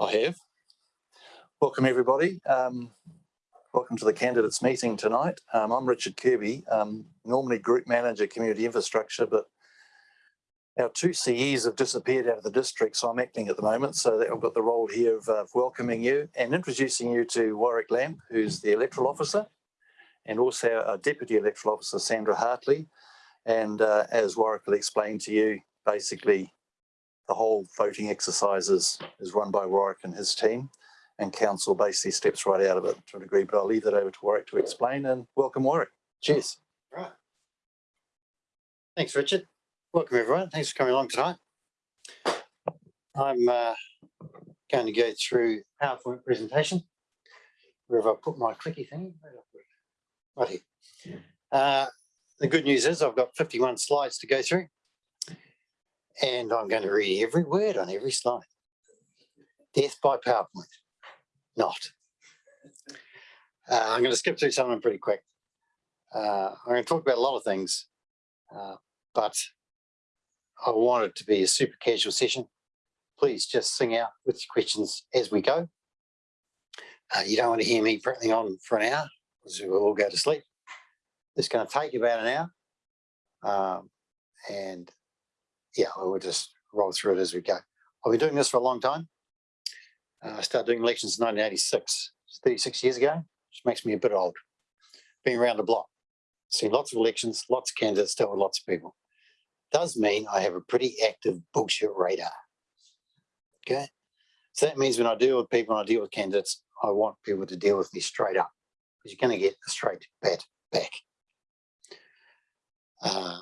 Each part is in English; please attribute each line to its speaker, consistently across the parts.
Speaker 1: I have. Welcome, everybody. Um, welcome to the candidates meeting tonight. Um, I'm Richard Kirby, um, normally Group Manager Community Infrastructure, but our two CEs have disappeared out of the district, so I'm acting at the moment. So that I've got the role here of uh, welcoming you and introducing you to Warwick Lamb, who's the electoral officer, and also our Deputy Electoral Officer, Sandra Hartley. And uh, as Warwick will explain to you, basically the whole voting exercise is, is run by Warwick and his team and council basically steps right out of it to a degree, but I'll leave that over to Warwick to explain and welcome Warwick. Cheers.
Speaker 2: Right. Thanks, Richard. Welcome, everyone. Thanks for coming along tonight. I'm uh, going to go through PowerPoint presentation. Where have I put my clicky thing? Right here. Uh, the good news is I've got 51 slides to go through. And I'm going to read every word on every slide. Death by PowerPoint. Not. Uh, I'm going to skip through some of them pretty quick. Uh, I'm going to talk about a lot of things, uh, but I want it to be a super casual session. Please just sing out with your questions as we go. Uh, you don't want to hear me prattling on for an hour because we'll all go to sleep. It's going to take about an hour. Um, and yeah, we'll just roll through it as we go. I've been doing this for a long time. Uh, I started doing elections in 1986, 36 years ago, which makes me a bit old. Been around the block, seen lots of elections, lots of candidates, dealt with lots of people. Does mean I have a pretty active bullshit radar. Okay. So that means when I deal with people and I deal with candidates, I want people to deal with me straight up because you're going to get a straight bat back. Uh,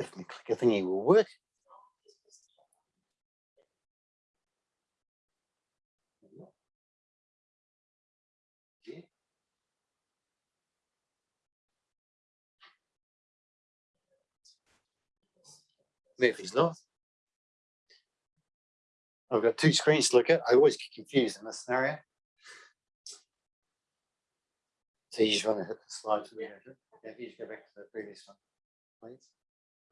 Speaker 2: if my clicker thingy will work. Murphy's Law. I've got two screens to look at. I always get confused in this scenario. So you just want to hit the slide to the If you just go back to the previous one, please.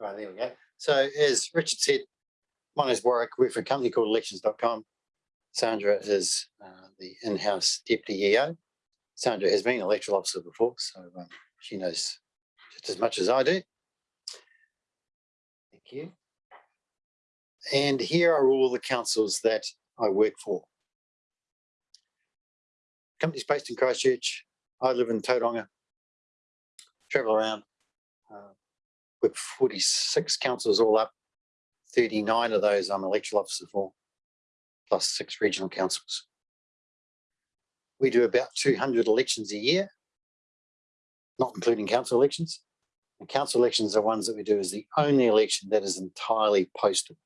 Speaker 2: Right, there we go. So as Richard said, my name is Warwick. We work for a company called electionz.com. Sandra is uh, the in-house deputy EO. Sandra has been an electoral officer before, so um, she knows just as much as I do. Thank you. And here are all the councils that I work for. Company's based in Christchurch. I live in Tauranga. Travel around. With 46 councils all up. 39 of those I'm electoral officer for, plus six regional councils. We do about 200 elections a year, not including council elections. And council elections are ones that we do as the only election that is entirely postal.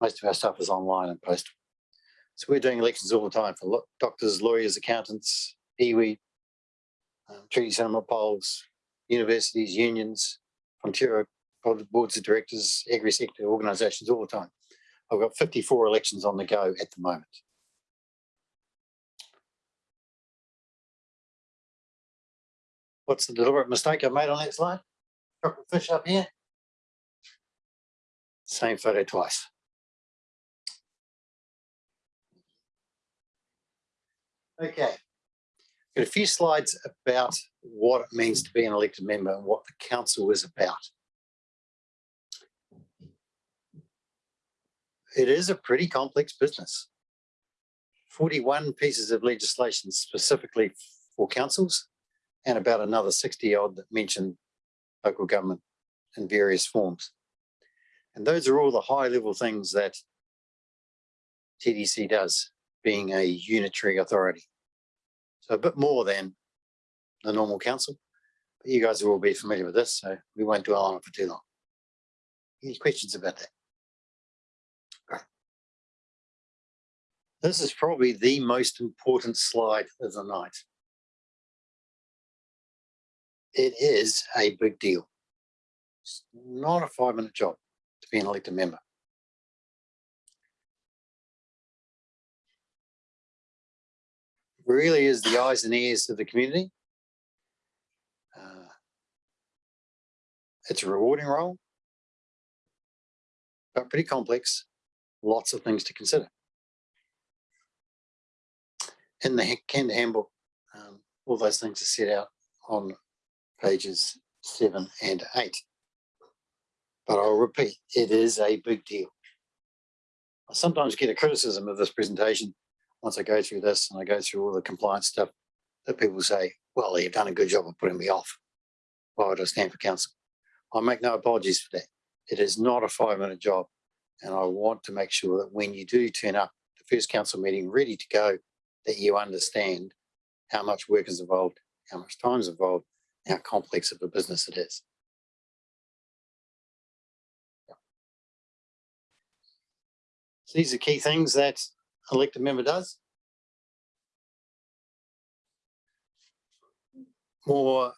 Speaker 2: Most of our stuff is online and postal. So we're doing elections all the time for doctors, lawyers, accountants, iwi, um, treaty polls, universities, unions, Ontario boards of directors, agri sector organisations all the time. I've got 54 elections on the go at the moment. What's the deliberate mistake I made on that slide? Chocolate fish up here. Same photo twice. Okay. Got a few slides about what it means to be an elected member and what the council is about. It is a pretty complex business. 41 pieces of legislation specifically for councils and about another 60 odd that mention local government in various forms. And those are all the high level things that TDC does, being a unitary authority. So a bit more than the normal council. But you guys will all be familiar with this, so we won't dwell on it for too long. Any questions about that? This is probably the most important slide of the night. It is a big deal. It's not a five minute job to be an elected member. really is the eyes and ears of the community. It's a rewarding role. But pretty complex, lots of things to consider. In the canned handbook, um, all those things are set out on pages seven and eight. But I'll repeat, it is a big deal. I sometimes get a criticism of this presentation once I go through this and I go through all the compliance stuff that people say, well, you've done a good job of putting me off. Why would I stand for council? I make no apologies for that. It is not a five minute job. And I want to make sure that when you do turn up the first council meeting ready to go, that you understand how much work is involved, how much time is involved, how complex of a business it is. So these are key things that elected member does. More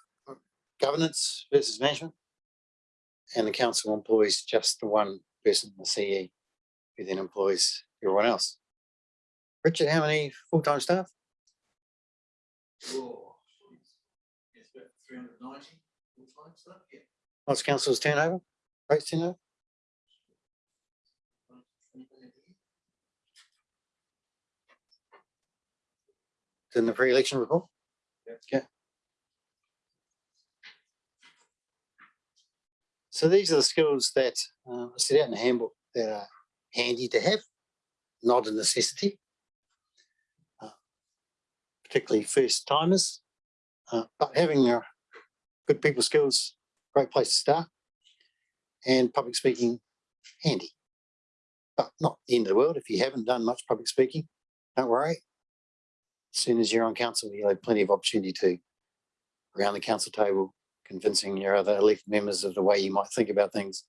Speaker 2: governance versus management. And the council employs just the one person, the CE, who then employs everyone else. Richard, how many full-time staff?
Speaker 1: Oh, It's about three hundred ninety full-time staff, yeah.
Speaker 2: What's council's turnover? Rates turnover? It's in the pre-election report? Okay. So these are the skills that uh, set out in the handbook that are handy to have, not a necessity. Uh, Particularly first timers, uh, but having uh, good people skills, great place to start. And public speaking, handy. But not the end of the world. If you haven't done much public speaking, don't worry. As soon as you're on council, you'll have plenty of opportunity to around the council table, convincing your other elected members of the way you might think about things,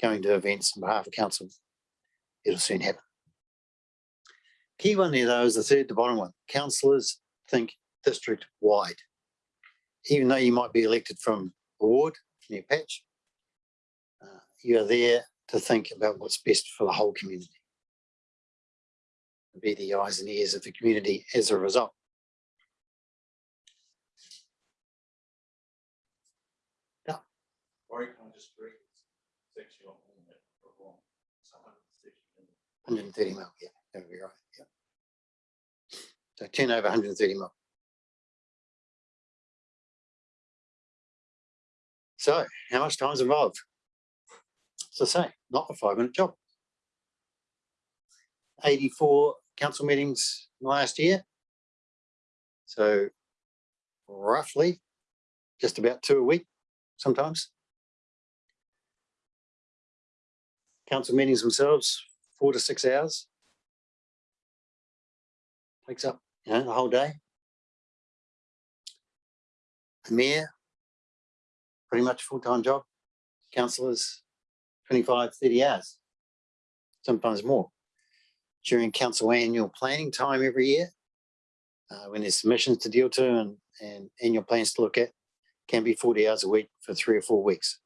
Speaker 2: going to events on behalf of council. It'll soon happen. Key one there though is the third, the bottom one. Councillors think district wide. Even though you might be elected from a ward, from your patch, uh, you are there to think about what's best for the whole community. Be the eyes and ears of the community as a result. 130 mil, yeah, that would be right, yeah. So 10 over 130 mil. So how much time is involved? It's the same, not a five minute job. 84 council meetings last year. So roughly just about two a week sometimes. Council meetings themselves, four to six hours. Takes up, you know, the whole day. The mayor, pretty much full-time job. Councillors, 25, 30 hours, sometimes more. During council annual planning time every year, uh, when there's submissions to deal to and, and annual plans to look at, can be 40 hours a week for three or four weeks.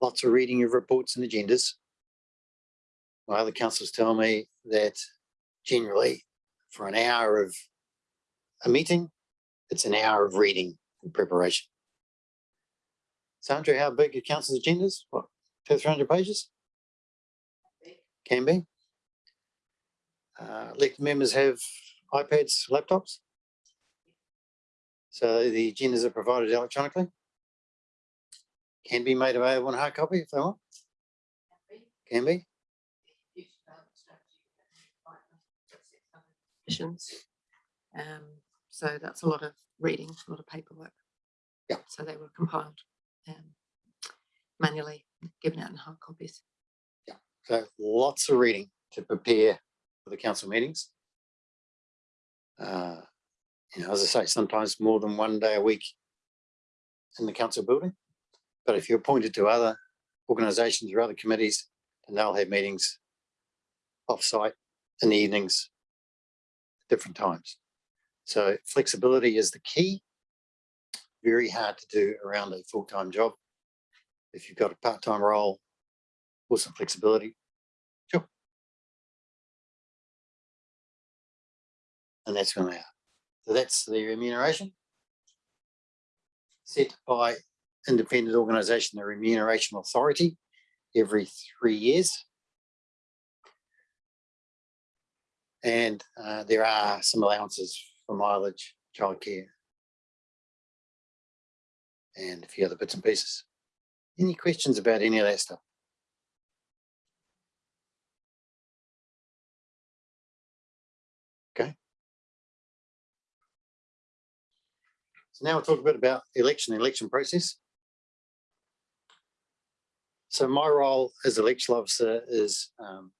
Speaker 2: Lots of reading of reports and agendas. My other councillors tell me that generally for an hour of a meeting, it's an hour of reading and preparation. Sandra, how big are council's agendas? What, two, three hundred pages? Can be. Uh, elected members have iPads, laptops. So the agendas are provided electronically can be made available in hard copy if they want, can be.
Speaker 3: Um, so that's a lot of reading, a lot of paperwork.
Speaker 2: Yeah.
Speaker 3: So they were compiled um, manually, given out in hard copies. Yeah.
Speaker 2: So lots of reading to prepare for the council meetings. Uh, you know, as I say, sometimes more than one day a week in the council building. But if you're appointed to other organisations or other committees, then they'll have meetings off-site in the evenings, different times. So flexibility is the key. Very hard to do around a full-time job. If you've got a part-time role or some flexibility, sure. And that's when they are. So that's the remuneration. set by independent organisation, the Remuneration Authority, every three years. And uh, there are some allowances for mileage, childcare, and a few other bits and pieces. Any questions about any of that stuff? Okay. So now we'll talk a bit about election, election process. So my role as election officer is um,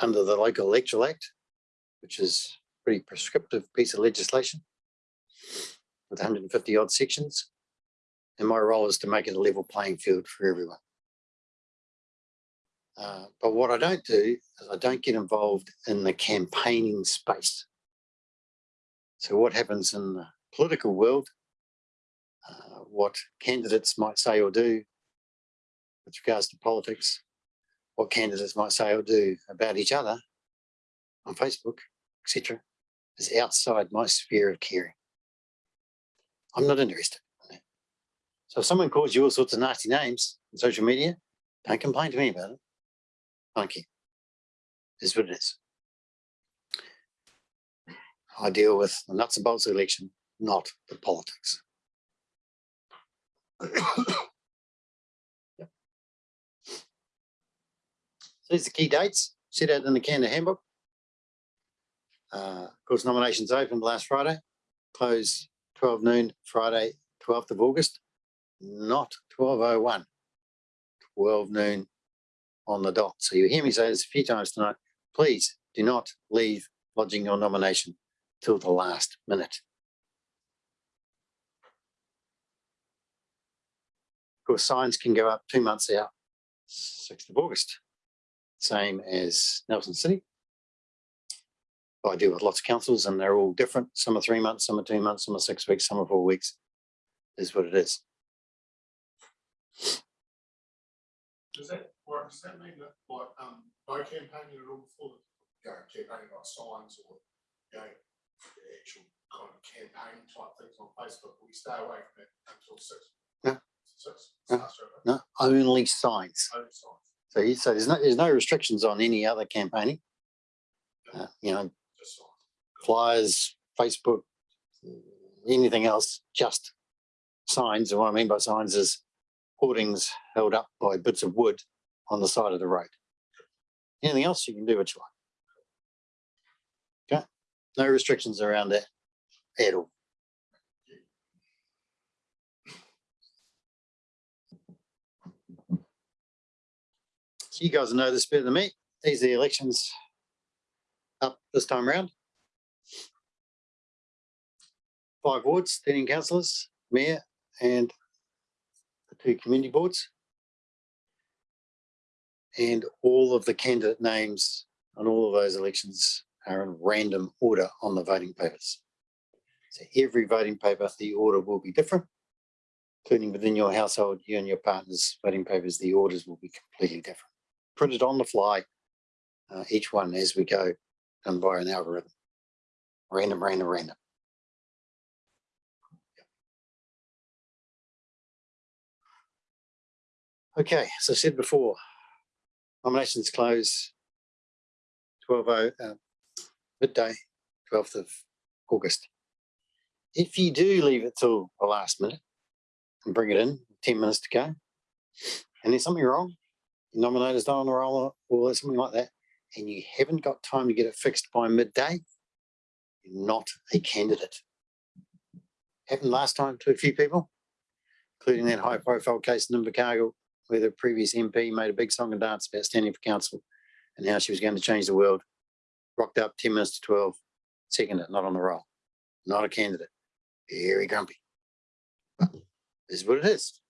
Speaker 2: under the local electoral act, which is a pretty prescriptive piece of legislation with 150 odd sections. And my role is to make it a level playing field for everyone. Uh, but what I don't do is I don't get involved in the campaigning space. So what happens in the political world, uh, what candidates might say or do with regards to politics, what candidates might say or do about each other on Facebook, etc., is outside my sphere of caring. I'm not interested. in. So if someone calls you all sorts of nasty names on social media, don't complain to me about it. Thank you. Is what it is. I deal with the nuts and bolts of election, not the politics. So these are the key dates set out in the candidate handbook. Uh, of course, nominations opened last Friday, close 12 noon, Friday, 12th of August, not 1201, 12 noon on the dot. So you hear me say this a few times tonight. Please do not leave lodging your nomination till the last minute. Course, signs can go up two months out, 6th of August, same as Nelson City. I deal with lots of councils and they're all different. Some are three months, some are two months, some are six weeks, some are four weeks. Is what it is.
Speaker 4: Does that work? Does that mean that like, um, no campaigning at all before the, you know, campaigning like signs or, you know, the actual kind of campaign type things on Facebook, we stay away from it until six?
Speaker 2: No.
Speaker 4: Six.
Speaker 2: No. No, only signs.
Speaker 4: only signs,
Speaker 2: So you so there's no, there's no restrictions on any other campaigning. Uh, you know, flyers, Facebook, anything else, just signs. And what I mean by signs is hoardings held up by bits of wood on the side of the road. Anything else you can do what you like. Okay, no restrictions around that at all. You guys know this better than me. These are the elections up this time round. Five wards, thirteen councillors, mayor and the two community boards. And all of the candidate names on all of those elections are in random order on the voting papers. So every voting paper, the order will be different. Including within your household, you and your partner's voting papers, the orders will be completely different. Printed on the fly, uh, each one as we go, done by an algorithm. Random, random, random. Okay, as I said before, nominations close 12 uh, midday, twelfth of August. If you do leave it till the last minute and bring it in, ten minutes to go, and there's something wrong, nominator's not on the roll or something like that, and you haven't got time to get it fixed by midday, you're not a candidate. Happened last time to a few people, including that high profile case in Invercargill where the previous MP made a big song and dance about standing for council and how she was going to change the world. Rocked up ten minutes to twelve, seconded, not on the roll, not a candidate, very grumpy. But this is what it is.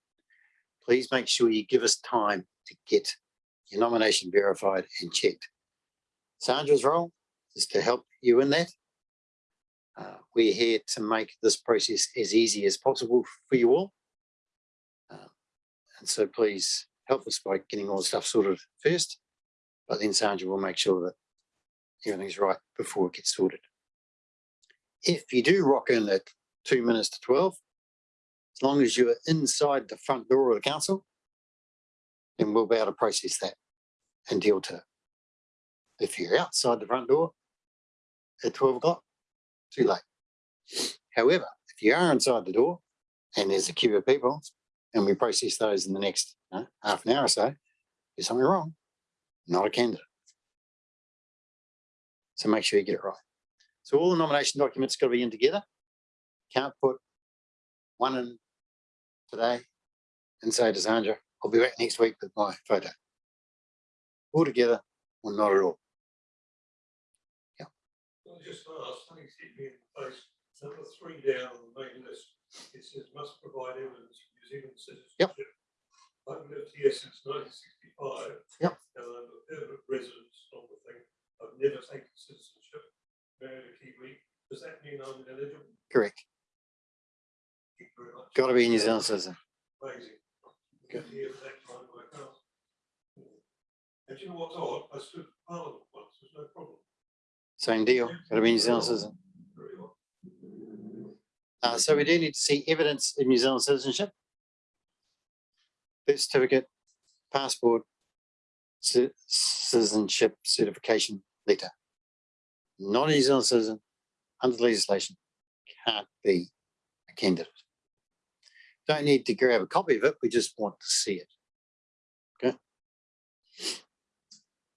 Speaker 2: Please make sure you give us time to get your nomination verified and checked. Sandra's role is to help you in that. Uh, we're here to make this process as easy as possible for you all. Uh, and so please help us by getting all the stuff sorted first, but then Sandra will make sure that everything's right before it gets sorted. If you do rock in at two minutes to twelve. As long as you're inside the front door of the council, then we'll be able to process that and deal to it. If you're outside the front door at twelve o'clock, too late. However, if you are inside the door and there's a queue of people and we process those in the next you know, half an hour or so, there's something wrong, not a candidate. So make sure you get it right. So all the nomination documents got to be in together. Can't put one in today and say to Sandra, I'll be back next week with my photo. All together or not at all. Yeah.
Speaker 5: I just asked, something's hit me in the face, number three down on the main list, it says must provide evidence of New Zealand citizenship. Yep. I've lived here since nineteen sixty-five.
Speaker 2: Yep.
Speaker 5: And I'm a permanent resident on the thing, I've never taken citizenship, married a Kiwi, does that mean I'm eligible?
Speaker 2: Correct.
Speaker 5: Get here at that time, I can't. And you know what's odd, I stood parliament once, there's no problem,
Speaker 2: Same deal. Got to be New Zealand citizen. Uh, so we do need to see evidence of New Zealand citizenship. Birth certificate, passport, citizenship certification letter. Not a New Zealand citizen, under legislation, can't be a candidate. Don't need to grab a copy of it, we just want to see it. Okay?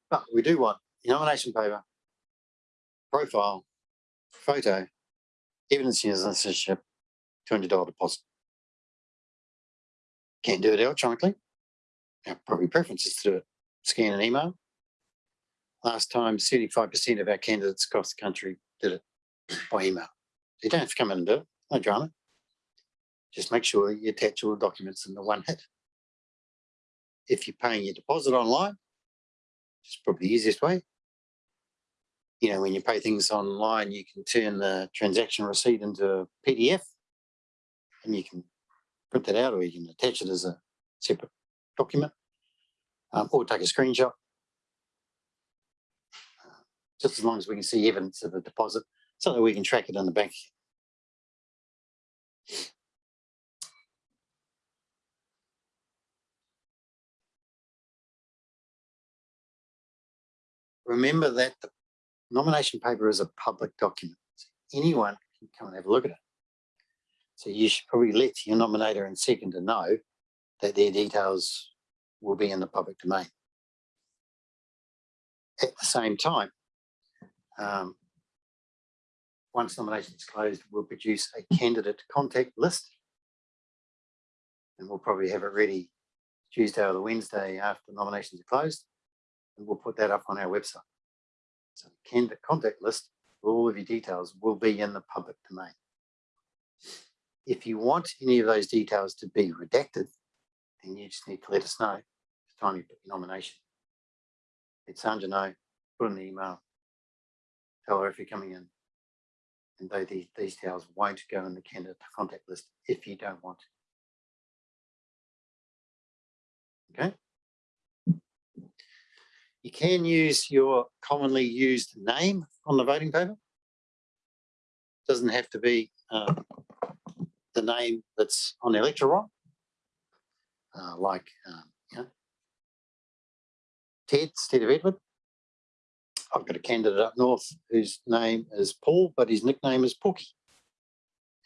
Speaker 2: But we do want nomination paper, profile, photo, evidence of citizenship, two hundred dollar deposit. Can't do it electronically. Our probably preference is to do it scan and email. Last time, seventy-five percent of our candidates across the country did it by email. You don't have to come in and do it, no drama. Just make sure you attach all the documents in the one hit. If you're paying your deposit online, it's probably the easiest way you know, when you pay things online, you can turn the transaction receipt into a PDF and you can print that out or you can attach it as a separate document um, or take a screenshot. Uh, Just as long as we can see evidence of the deposit so that we can track it in the bank. Remember that the nomination paper is a public document. Anyone can come and have a look at it. So you should probably let your nominator and seconder know that their details will be in the public domain. At the same time, um, once nomination is closed, we'll produce a candidate contact list. And we'll probably have it ready Tuesday or the Wednesday after nominations are closed. And we'll put that up on our website. So the candidate contact list, all of your details will be in the public domain. If you want any of those details to be redacted, then you just need to let us know. It's time you put your nomination. Let Sandra know, put in the email, tell her if you're coming in. And though these details won't go in the candidate contact list if you don't want. Okay? You can use your commonly used name on the voting paper. Doesn't have to be uh, the name that's on the electoral roll. Uh, like, um, you know, Ted instead of Edward. I've got a candidate up north whose name is Paul, but his nickname is Porky.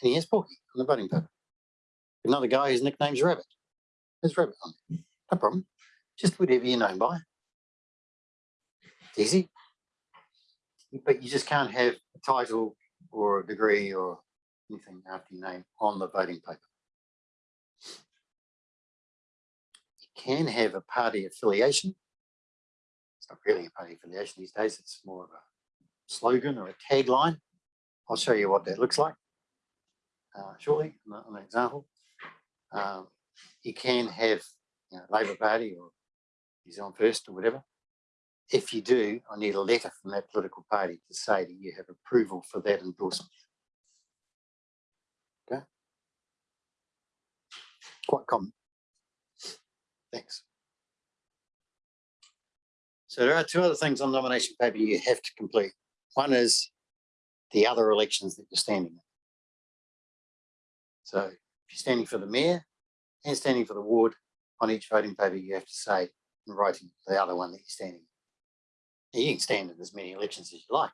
Speaker 2: And he has Porky on the voting paper. Another guy whose nickname's Rabbit. There's Rabbit on it. No problem. Just whatever you're known by easy. But you just can't have a title or a degree or anything after your name on the voting paper. You can have a party affiliation. It's not really a party affiliation these days, it's more of a slogan or a tagline. I'll show you what that looks like uh, shortly an example. Um, you can have you know, Labour Party or New Zealand First or whatever if you do, I need a letter from that political party to say that you have approval for that endorsement. Okay. Quite common. Thanks. So there are two other things on nomination paper you have to complete. One is the other elections that you're standing in. So if you're standing for the mayor and standing for the ward, on each voting paper, you have to say in writing the other one that you're standing. You can stand in as many elections as you like.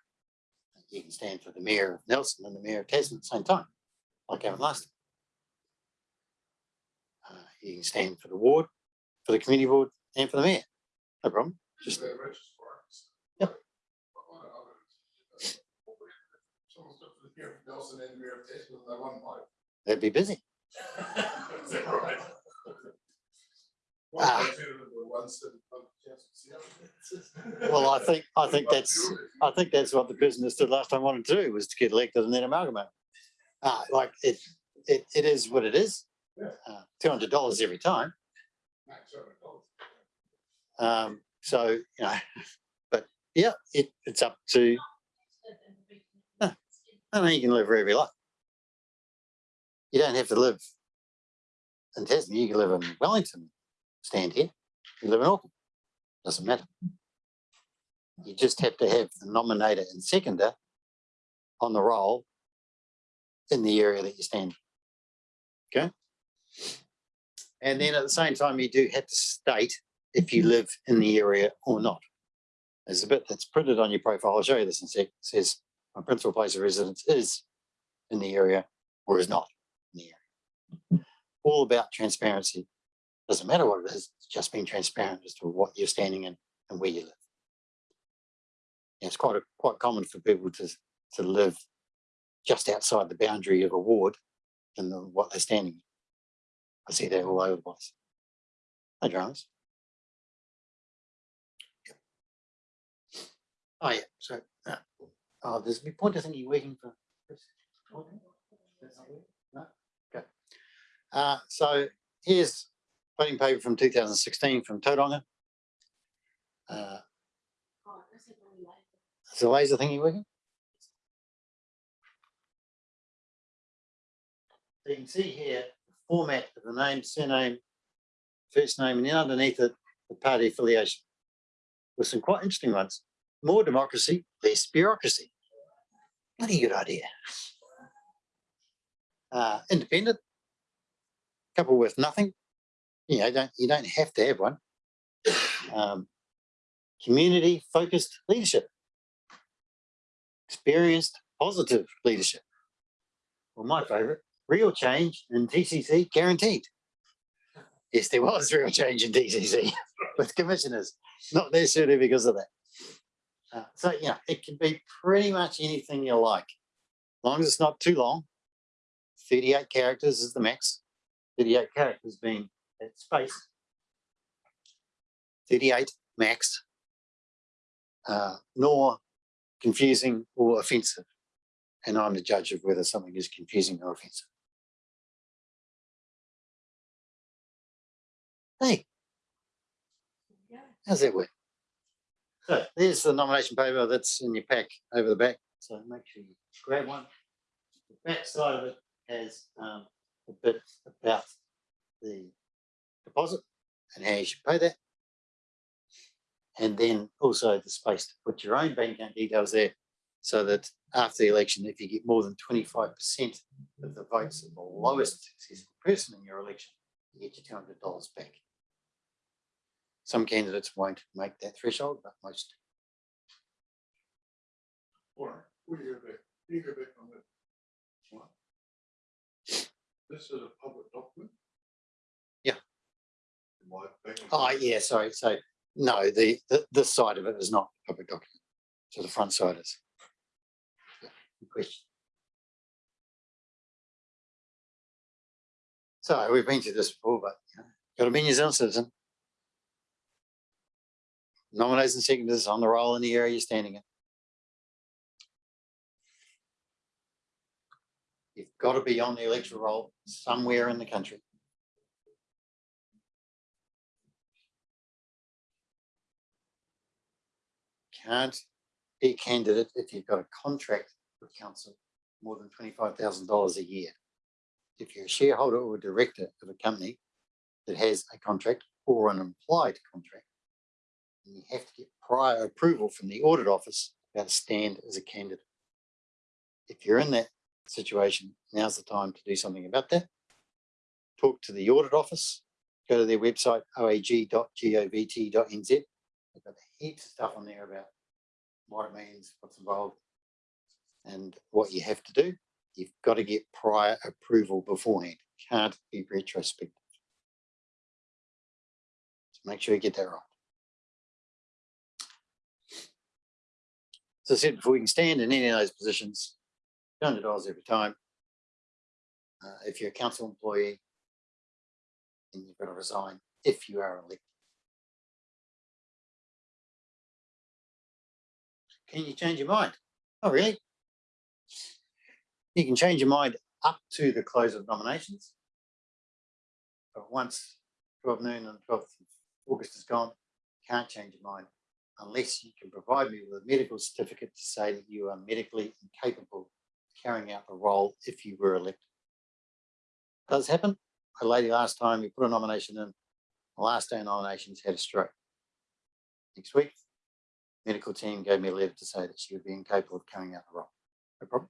Speaker 2: You can stand for the mayor of Nelson and the mayor of Tasman at the same time, like Gavin last. time. Uh, You can stand for the ward, for the community board and for the mayor. No problem. Just. Yep.
Speaker 4: I wanna- I wanna- Someone's got the mayor of Nelson and the mayor of Tasman, they won by.
Speaker 2: they'd be busy.
Speaker 4: Right? One
Speaker 2: Ah.
Speaker 4: better than
Speaker 2: Well, I think, I think that's, I think that's what the business did last time wanted to do was to get elected and then amalgamate. Uh, like it, it, it is what it is. Uh, Two hundred dollars every time. Um, so, you know, but yeah, it, it's up to, I know you can live wherever you like. You don't have to live in Tasman, you can live in Wellington, stand here, you live in Auckland, doesn't matter. You just have to have the nominator and seconder on the roll in the area that you stand. Okay? And then at the same time, you do have to state if you live in the area or not. There's a bit that's printed on your profile. I'll show you this in a sec. It says my principal place of residence is in the area or is not in the area. All about transparency. Doesn't matter what it is, it's just being transparent as to what you're standing in and where you live. Yeah, It's quite, a- quite common for people to, to live just outside the boundary of a ward and the- what they're standing. in. I see that all over the place. No dramas. Oh, yeah, so, uh, oh, there's my pointer thing you working for. No? Okay. Uh, so here's voting paper from two thousand sixteen from Tauranga. Uh, Is the laser thing you working? So you can see here, the format of the name, surname, first name, and then underneath it, the party affiliation. With some quite interesting ones. More democracy, less bureaucracy. Bloody good idea. Uh, independent. Couple with nothing. You know, don't, you don't have to have one. Um, community focused leadership. Experienced positive leadership. Well, my favorite, real change in TCC guaranteed. Yes, there was real change in TCC with commissioners, not necessarily because of that. Uh, so, yeah, it can be pretty much anything you like, as long as it's not too long. Thirty-eight characters is the max. Thirty-eight characters being space. Thirty-eight max. Uh, nor confusing or offensive. And I'm the judge of whether something is confusing or offensive. Hey, how's that work? So there's the nomination paper that's in your pack over the back. So make sure you grab one. The back side of it has um, a bit about the deposit and how you should pay that. And then also the space to put your own bank account details there so that after the election, if you get more than twenty-five percent of the votes of the lowest successful person in your election, you get your two hundred dollars back. Some candidates won't make that threshold, but most.
Speaker 4: What? This is a public document?
Speaker 2: Oh, yeah, sorry. So, no, the, the, this side of it is not a public document. So the front side is. Question. So we've been through this before, but you know, got to be New Zealand citizen. And seconders on the roll in the area you're standing in. You've got to be on the electoral roll somewhere in the country. Can't be a candidate if you've got a contract with council more than twenty-five thousand dollars a year. If you're a shareholder or a director of a company that has a contract or an implied contract, you have to get prior approval from the audit office about to stand as a candidate. If you're in that situation, now's the time to do something about that. Talk to the audit office, go to their website, oag.govt.nz. They've got heaps of stuff on there about what it means, what's involved, and what you have to do. You've got to get prior approval beforehand. Can't be retrospective. So make sure you get that right. As I said before, you can stand in any of those positions, hundred dollars every time. Uh, if you're a council employee, then you've got to resign if you are elected. Can you change your mind? Oh, really? You can change your mind up to the close of nominations. But once twelve noon on twelfth of August is gone, you can't change your mind unless you can provide me with a medical certificate to say that you are medically incapable of carrying out the role if you were elected. Does happen. A lady last time, we put a nomination in, the last day of nominations had a stroke. Next week, medical team gave me a letter to say that she would be incapable of carrying out the role. No problem.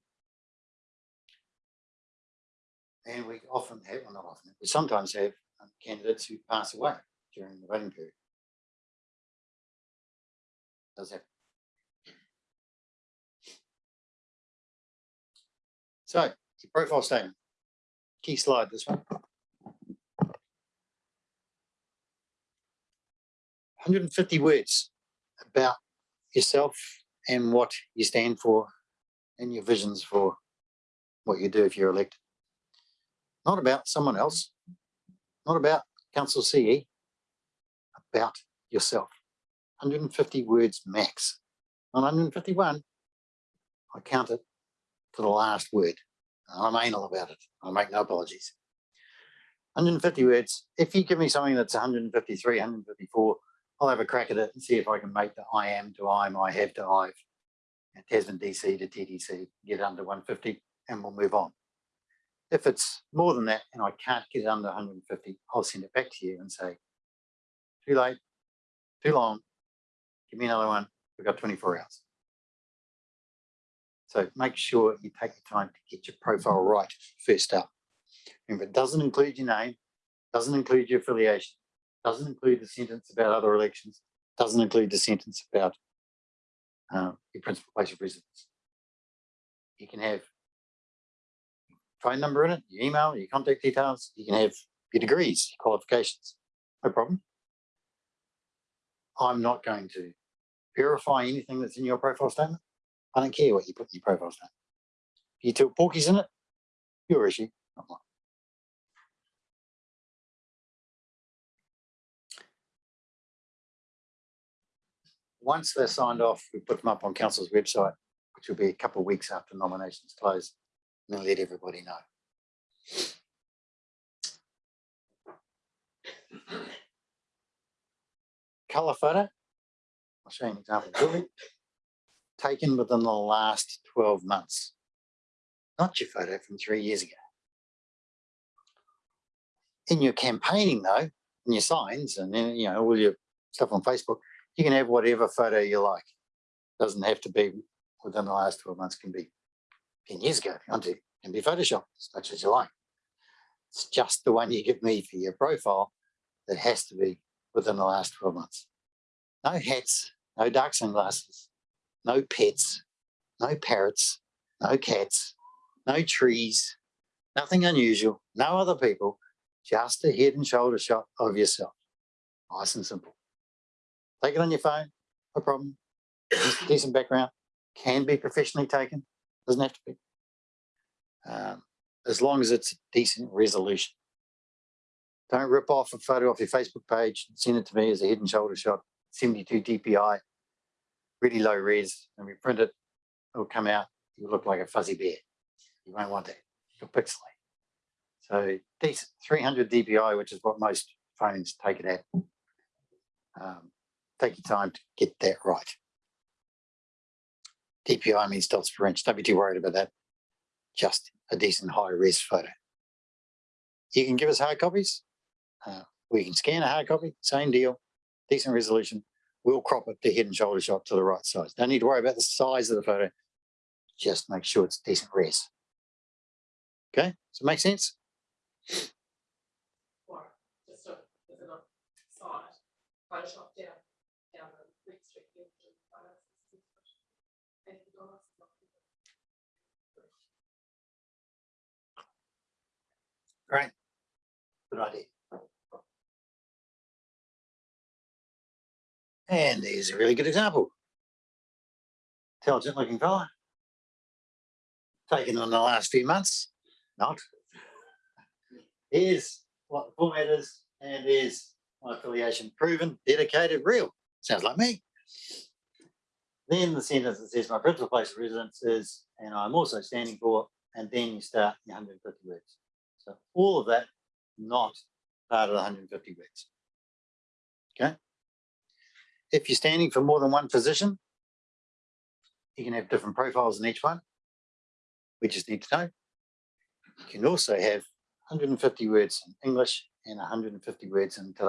Speaker 2: And we often have, well, not often, we sometimes have um, candidates who pass away during the voting period. Does happen. So, profile statement. Key slide, this one. Hundred and fifty words about yourself and what you stand for and your visions for what you do if you're elected. Not about someone else, not about council CE, about yourself. 150 words max. On 151, I count it to the last word. I'm anal about it. I make no apologies. 150 words. If you give me something that's 153, 154, I'll have a crack at it and see if I can make the I am to I'm, I have to I've, and Tasman DC to TDC, get under 150, and we'll move on. If it's more than that and I can't get it under 150, I'll send it back to you and say, too late, too long, give me another one. We've got 24 hours. So make sure you take the time to get your profile right first up. Remember, it doesn't include your name, doesn't include your affiliation, doesn't include the sentence about other elections, doesn't include the sentence about uh, your principal place of residence. You can have phone number in it, your email, your contact details, you can have your degrees, your qualifications, no problem. I'm not going to verify anything that's in your profile statement. I don't care what you put in your profile statement. If you took porkies in it, your issue, not mine. Once they're signed off, we put them up on council's website, which will be a couple of weeks after nominations close, and then let everybody know. Colour photo. I'll show you an example. Julie. Taken within the last twelve months. Not your photo from three years ago. In your campaigning though, in your signs and you know, all your stuff on Facebook, you can have whatever photo you like. Doesn't have to be within the last twelve months, can be ten years ago, want can be Photoshop as much as you like. It's just the one you give me for your profile that has to be within the last twelve months. No hats, no dark sunglasses, no pets, no parrots, no cats, no trees, nothing unusual, no other people, just a head and shoulder shot of yourself. Nice and simple. Take it on your phone, no problem. Decent- background, can be professionally taken, doesn't have to be. Um, as long as it's decent resolution. Don't rip off a photo off your Facebook page, and send it to me as a head and shoulder shot, seventy-two DPI, really low res, and we print it, it'll come out, you look like a fuzzy bear. You won't want that, you'll pixelate. So decent, three hundred DPI, which is what most phones take it at. Um, Take your time to get that right. DPI means dots per inch, don't be too worried about that. Just a decent high res photo. You can give us hard copies. Uh, we can scan a hard copy, same deal, decent resolution. We'll crop it to head and shoulder shot to the right size. Don't need to worry about the size of the photo. Just make sure it's decent res. Okay, does it make sense?
Speaker 6: Photoshop down the Fleet Street. here, which is finance, Eighty dollars.
Speaker 2: Great. Good idea. And there's a really good example. Intelligent looking fella. Taken in the last few months, not. Here's what the format is, and there's my affiliation proven, dedicated, real. Sounds like me. Then the sentence that says my principal place of residence is, and I'm also standing for, and then you start your hundred and fifty words. So all of that not part of the hundred and fifty words. Okay? If you're standing for more than one position, you can have different profiles in each one. We just need to know. You can also have hundred and fifty words in English and hundred and fifty words in Te.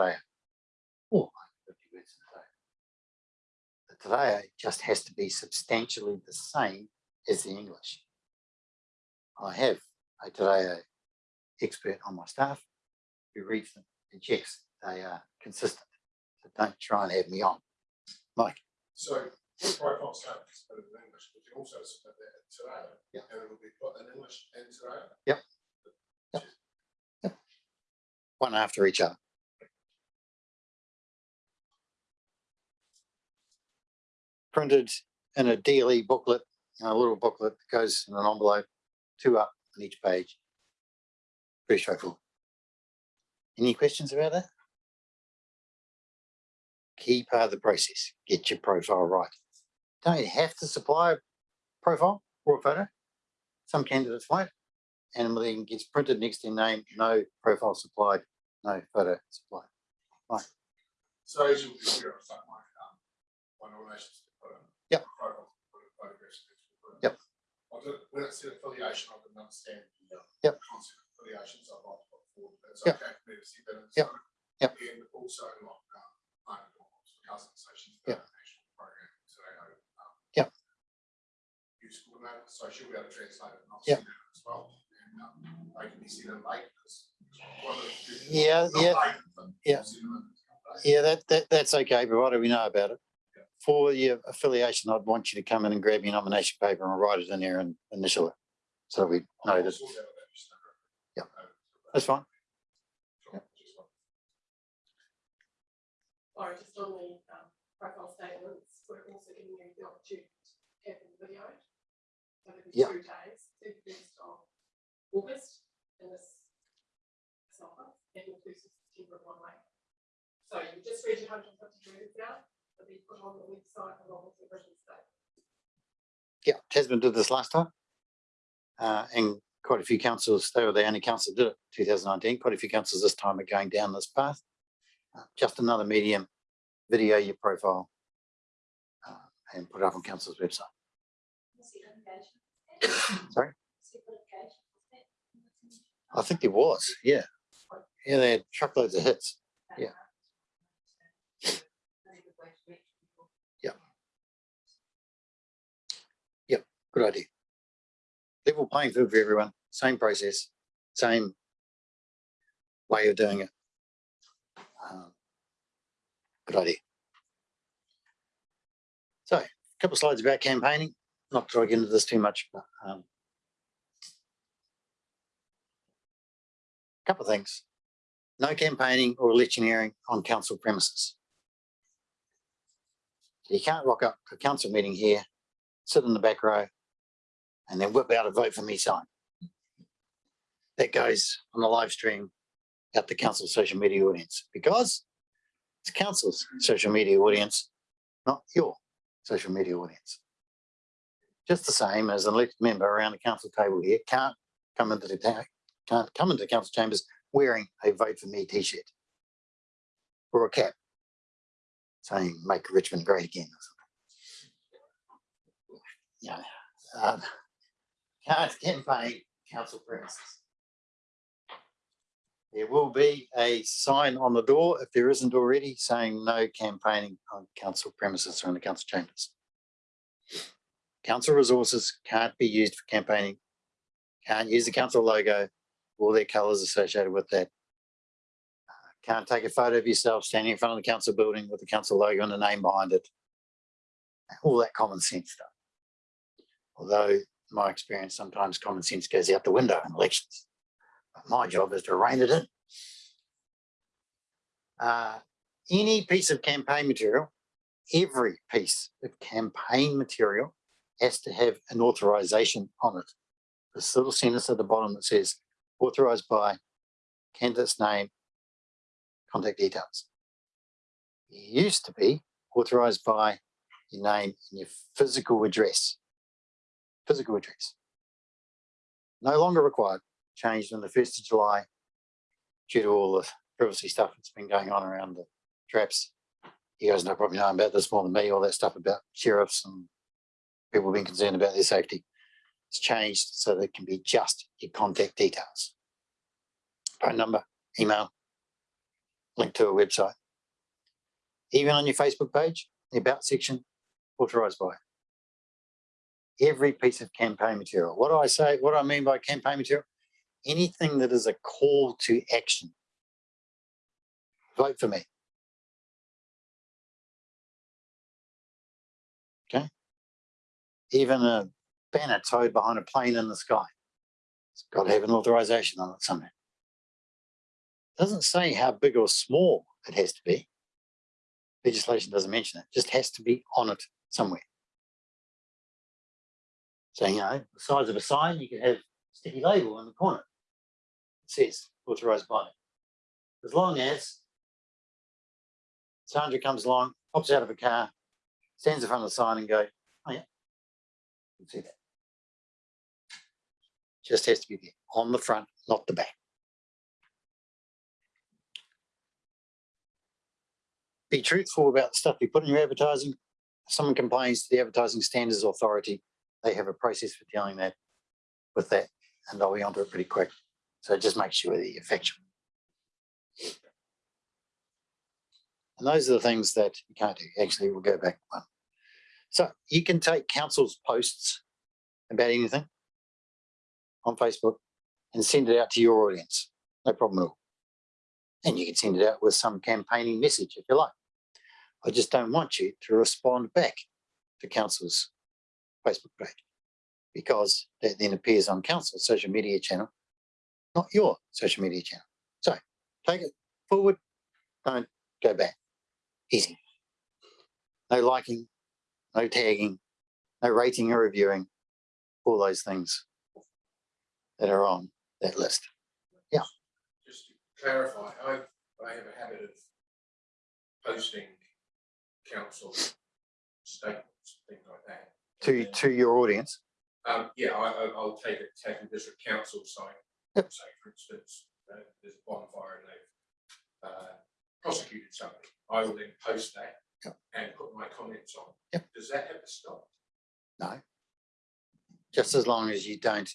Speaker 2: Or 150 words in Te. The Te just has to be substantially the same as the English. I have a Te expert on my staff who reads them and checks they are consistent. So don't try and have me on. Mike,
Speaker 4: So profile statement is put in English, we can also submit that in te reo.
Speaker 2: Yeah.
Speaker 4: And it'll be put in English and te reo.
Speaker 2: Yep. one after each other. Printed in a daily booklet, a little booklet that goes in an envelope, two up on each page. Pretty straightforward. Any questions about that? Key part of the process, get your profile right. Don't you have to supply a profile or a photo. Some candidates won't. And then gets printed next to name, no profile supplied, no photo supplied. Right.
Speaker 4: So as you'll be aware of something like, um, my nominations to put in.
Speaker 2: Yep.
Speaker 4: Put in photographs. to put in.
Speaker 2: Yep.
Speaker 4: When it said affiliation, I didn't understand the. uh,
Speaker 2: Yep.
Speaker 4: Concept of affiliations, I'd like to put forward, it's
Speaker 2: Yep.
Speaker 4: okay for me to see that. in
Speaker 2: Yep. Yep.
Speaker 4: And also like, um, don't know, cousin, so she's
Speaker 2: Yep.
Speaker 4: the national program, so I know. um,
Speaker 2: Yep.
Speaker 4: Use coordinator, so she'll be able to translate it and I'll
Speaker 2: Yep.
Speaker 4: see that as well. And, um, they can be seen in late, because. one of the-
Speaker 2: Yeah, yeah,
Speaker 4: late, but
Speaker 2: yeah.
Speaker 4: in.
Speaker 2: Yeah, that, that, that's okay, provided we know about it.
Speaker 4: Yeah.
Speaker 2: For your affiliation, I'd want you to come in and grab your nomination paper and write it in there and initial it. So we know that. That's fine.
Speaker 6: Sorry, just on the, um, profile statements, we're also giving you the opportunity to have them videoed. So there'll be
Speaker 2: Yeah.
Speaker 6: two days, the first of August and this summer, and inclusive September of one way. So you just read your hundred and fifty words out, they'll be put on the website along with the written statement.
Speaker 2: Yeah, Tasman did this last time. Uh, and quite a few councils, they were the only council did it, two thousand nineteen, quite a few councils this time are going down this path. Uh, Just another medium, video your profile. uh, And put it up on council's website. Sorry? I think there was, yeah. Yeah, they had truckloads of hits. Yeah. Good idea. Level playing field for everyone, same process, same way of doing it. Um, Good idea. So, a couple of slides about campaigning, not to get into this too much, but um, couple of things. No campaigning or electioneering on council premises. You can't rock up to a council meeting here, sit in the back row, and then whip out a vote for me sign. That goes on the live stream at the council social media audience because it's council's social media audience, not your social media audience. Just the same as an elected member around the council table here can't come into the can't come into council chambers wearing a vote for me t-shirt or a cap saying make Richmond great again. or something. Yeah, um, can't campaign council premises. There will be a sign on the door, if there isn't already, saying no campaigning on council premises or in the council chambers. Council resources can't be used for campaigning. Can't use the council logo, all their colours associated with that. Uh, Can't take a photo of yourself standing in front of the council building with the council logo and the name behind it. All that common sense stuff. Although, my experience, sometimes common sense goes out the window in elections. My job is to rein it in. Uh, any piece of campaign material, every piece of campaign material has to have an authorization on it. This little sentence at the bottom that says authorized by candidate's name, contact details. It used to be authorized by your name and your physical address. Physical address. No longer required, changed on the first of July due to all the privacy stuff that's been going on around the traps. You guys know probably know about this more than me, all that stuff about sheriffs and people being concerned about their safety. It's changed so that it can be just your contact details. Phone number, email, link to a website. Even on your Facebook page, the about section, authorized by. Every piece of campaign material. What do I say? What do I mean by campaign material? Anything that is a call to action. Vote for me. Okay. Even a banner towed behind a plane in the sky. It's got to have an authorization on it somewhere. It Doesn't say how big or small it has to be. Legislation doesn't mention it, just has to be on it somewhere. So, you know, the size of a sign, you can have sticky label in the corner. It says authorized by. As long as Sandra comes along, pops out of a car, stands in front of the sign and go, oh yeah, you can see that. Just has to be there on the front, not the back. Be truthful about the stuff you put in your advertising. If someone complains to the Advertising Standards Authority, they have a process for dealing that with that, and they'll be onto it pretty quick. So just make sure that you're factual. And those are the things that you can't do. Actually, we'll go back one. So you can take council's posts about anything on Facebook and send it out to your audience. No problem at all. And you can send it out with some campaigning message if you like. I just don't want you to respond back to council's Facebook page because that then appears on council's social media channel, not your social media channel. So take it forward, don't go back. Easy. No liking, no tagging, no rating or reviewing, all those things that are on that list. Yeah.
Speaker 7: Just to clarify, I, I have a habit of posting council statements, things like that.
Speaker 2: To, to your audience.
Speaker 7: Um, yeah, I, I, I'll take it, take a district council site,
Speaker 2: Yep.
Speaker 7: say for instance, uh, there's a bonfire and they've uh, prosecuted somebody. I will then post that
Speaker 2: Yep.
Speaker 7: and put my comments on.
Speaker 2: Yep.
Speaker 7: Does that have to stop?
Speaker 2: No. Just as long as you don't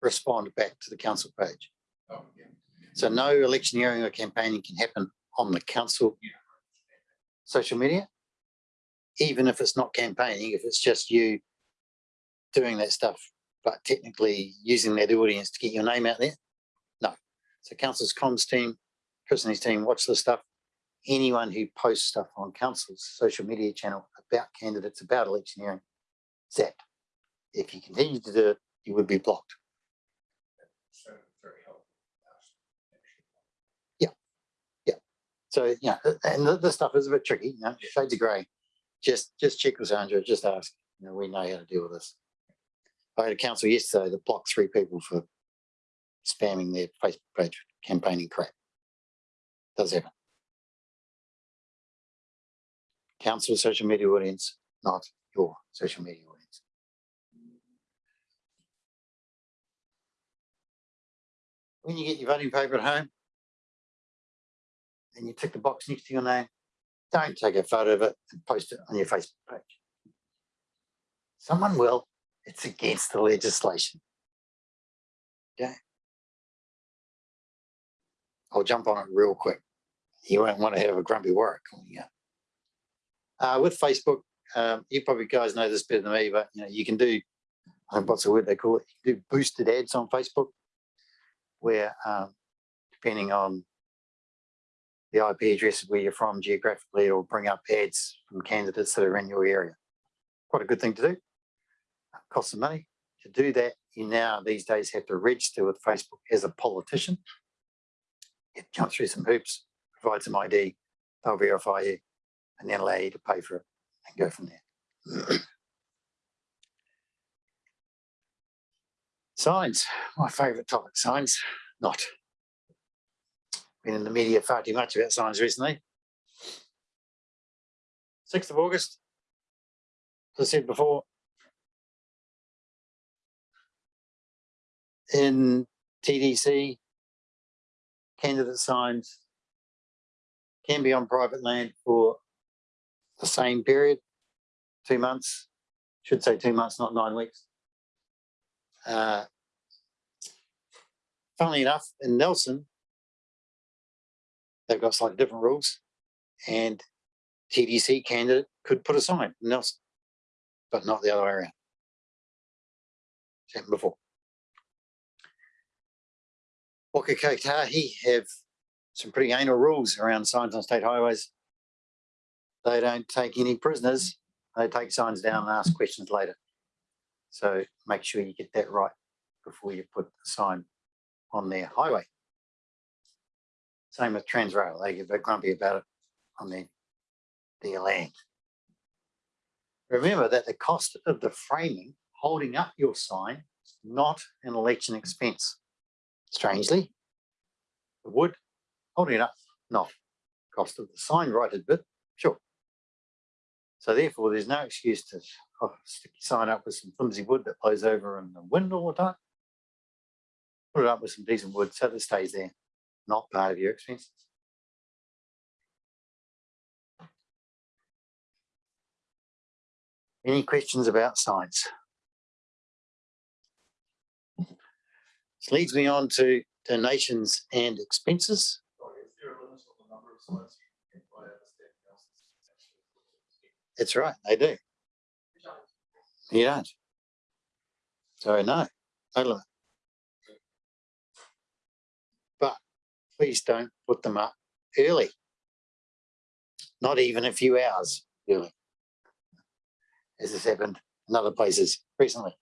Speaker 2: respond back to the council page.
Speaker 7: Oh, yeah.
Speaker 2: So no electioneering or campaigning can happen on the council
Speaker 7: Yeah.
Speaker 2: social media. Even if it's not campaigning, if it's just you doing that stuff, but technically using that audience to get your name out there. No. So council's comms team, Chris and his team watch this stuff. Anyone who posts stuff on council's social media channel about candidates, about electioneering, zapped. If you continue to do it, you would be blocked.
Speaker 7: Yeah. Yeah.
Speaker 2: So, yeah, and th- this stuff is a bit tricky, you know, shades of grey. Just, just check with Sandra, just ask, you know, we know how to deal with this. I had a council yesterday that blocked three people for spamming their Facebook page campaigning crap. Does happen. Council social media audience, not your social media audience. When you get your voting paper at home, and you tick the box next to your name, don't take a photo of it and post it on your Facebook page. Someone will, it's against the legislation. Okay. I'll jump on it real quick. You won't want to have a grumpy work calling you. Uh, with Facebook, um, you probably guys know this better than me, but you know, you can do what's the word they call it, You do boosted ads on Facebook. Where, um, depending on the IP address of where you're from geographically, it'll bring up ads from candidates that are in your area. Quite a good thing to do. Costs some money. To do that, you now these days have to register with Facebook as a politician. You jump through some hoops, provide some ID, they'll verify you and then allow you to pay for it and go from there. Signs, my favourite topic, signs, not. Been in the media far too much about signs recently. Sixth of August. As I said before. In TDC. Candidate signs. Can be on private land for the same period, two months, should say two months, not nine weeks. Uh, Funnily enough, in Nelson, they've got slightly different rules, and TDC candidate could put a sign Nelson, but not the other way around. It's happened before. Waka Kotahi have some pretty anal rules around signs on state highways. They don't take any prisoners. They take signs down and ask questions later. So make sure you get that right before you put the sign on their highway. Same with Tranz Rail. They get a bit grumpy about it on the, their land. Remember that the cost of the framing holding up your sign is not an election expense. Strangely, the wood holding it up, not. Cost of the sign right a bit, sure. So therefore, there's no excuse to oh, stick your sign up with some flimsy wood that blows over in the wind all the time. Put it up with some decent wood so that it stays there, not part of your expenses. Any questions about signs? This leads me on to donations and expenses. That's right, they do. You don't. So no, no limit. Please don't put them up early. Not even a few hours early. As has happened in other places recently.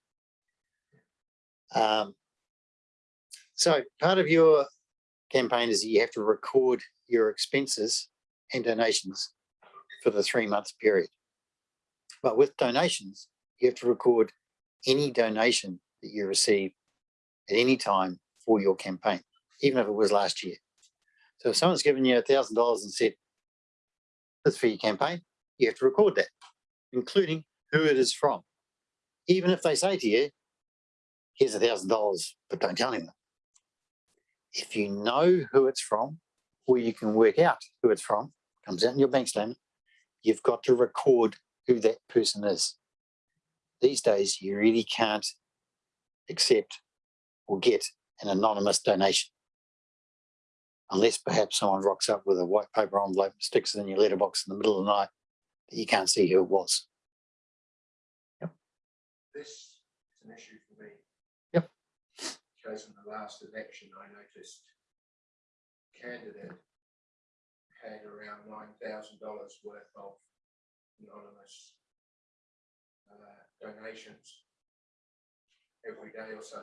Speaker 2: Um, so part of your campaign is you have to record your expenses and donations for the three month period. But with donations, you have to record any donation that you receive at any time for your campaign, even if it was last year. So if someone's given you a thousand dollars and said, that's for your campaign, you have to record that, including who it is from. Even if they say to you, here's a thousand dollars, but don't tell anyone. If you know who it's from, or you can work out who it's from, comes out in your bank statement, you've got to record who that person is. These days, you really can't accept or get an anonymous donation. Unless perhaps someone rocks up with a white paper envelope, and sticks it in your letterbox in the middle of the night, that you can't see who it was. Yep.
Speaker 7: This is an issue for me.
Speaker 2: Yep.
Speaker 7: Because in the last election, I noticed a candidate had around nine thousand dollars worth of anonymous uh, donations every day or so.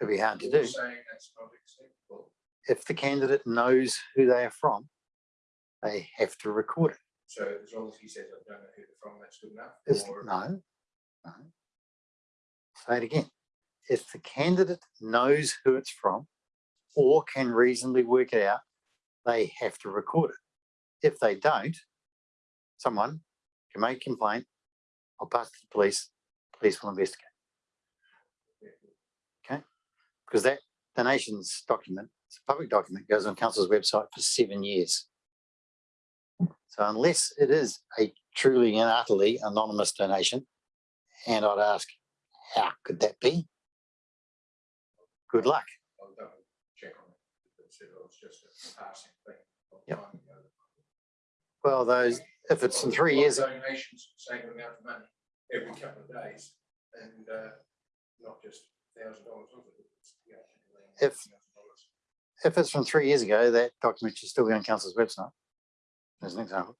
Speaker 2: It'd be hard to do.
Speaker 7: Saying that's not acceptable.
Speaker 2: If the candidate knows who they are from, they have to record it.
Speaker 7: So as long as he says, I don't know who they're from, that's good enough. Or-
Speaker 2: no, no. Say it again. If the candidate knows who it's from or can reasonably work it out, they have to record it. If they don't, someone can make a complaint. I'll pass it to the police. Police will investigate. Okay? Because that donations document, it's a public document, goes on council's website for seven years. So unless it is a truly and utterly anonymous donation, and I'd ask, how could that be? Good luck.
Speaker 7: I'll double check on it. It said it was just a passing thing. a long
Speaker 2: Yep. Well, those, if it's in three years,
Speaker 7: Donations, same amount of money every couple of days. and, uh, not just thousand dollars of it. it's, you know,
Speaker 2: If-
Speaker 7: $1,000.
Speaker 2: If it's from three years ago, that document should still be on council's website. As an example.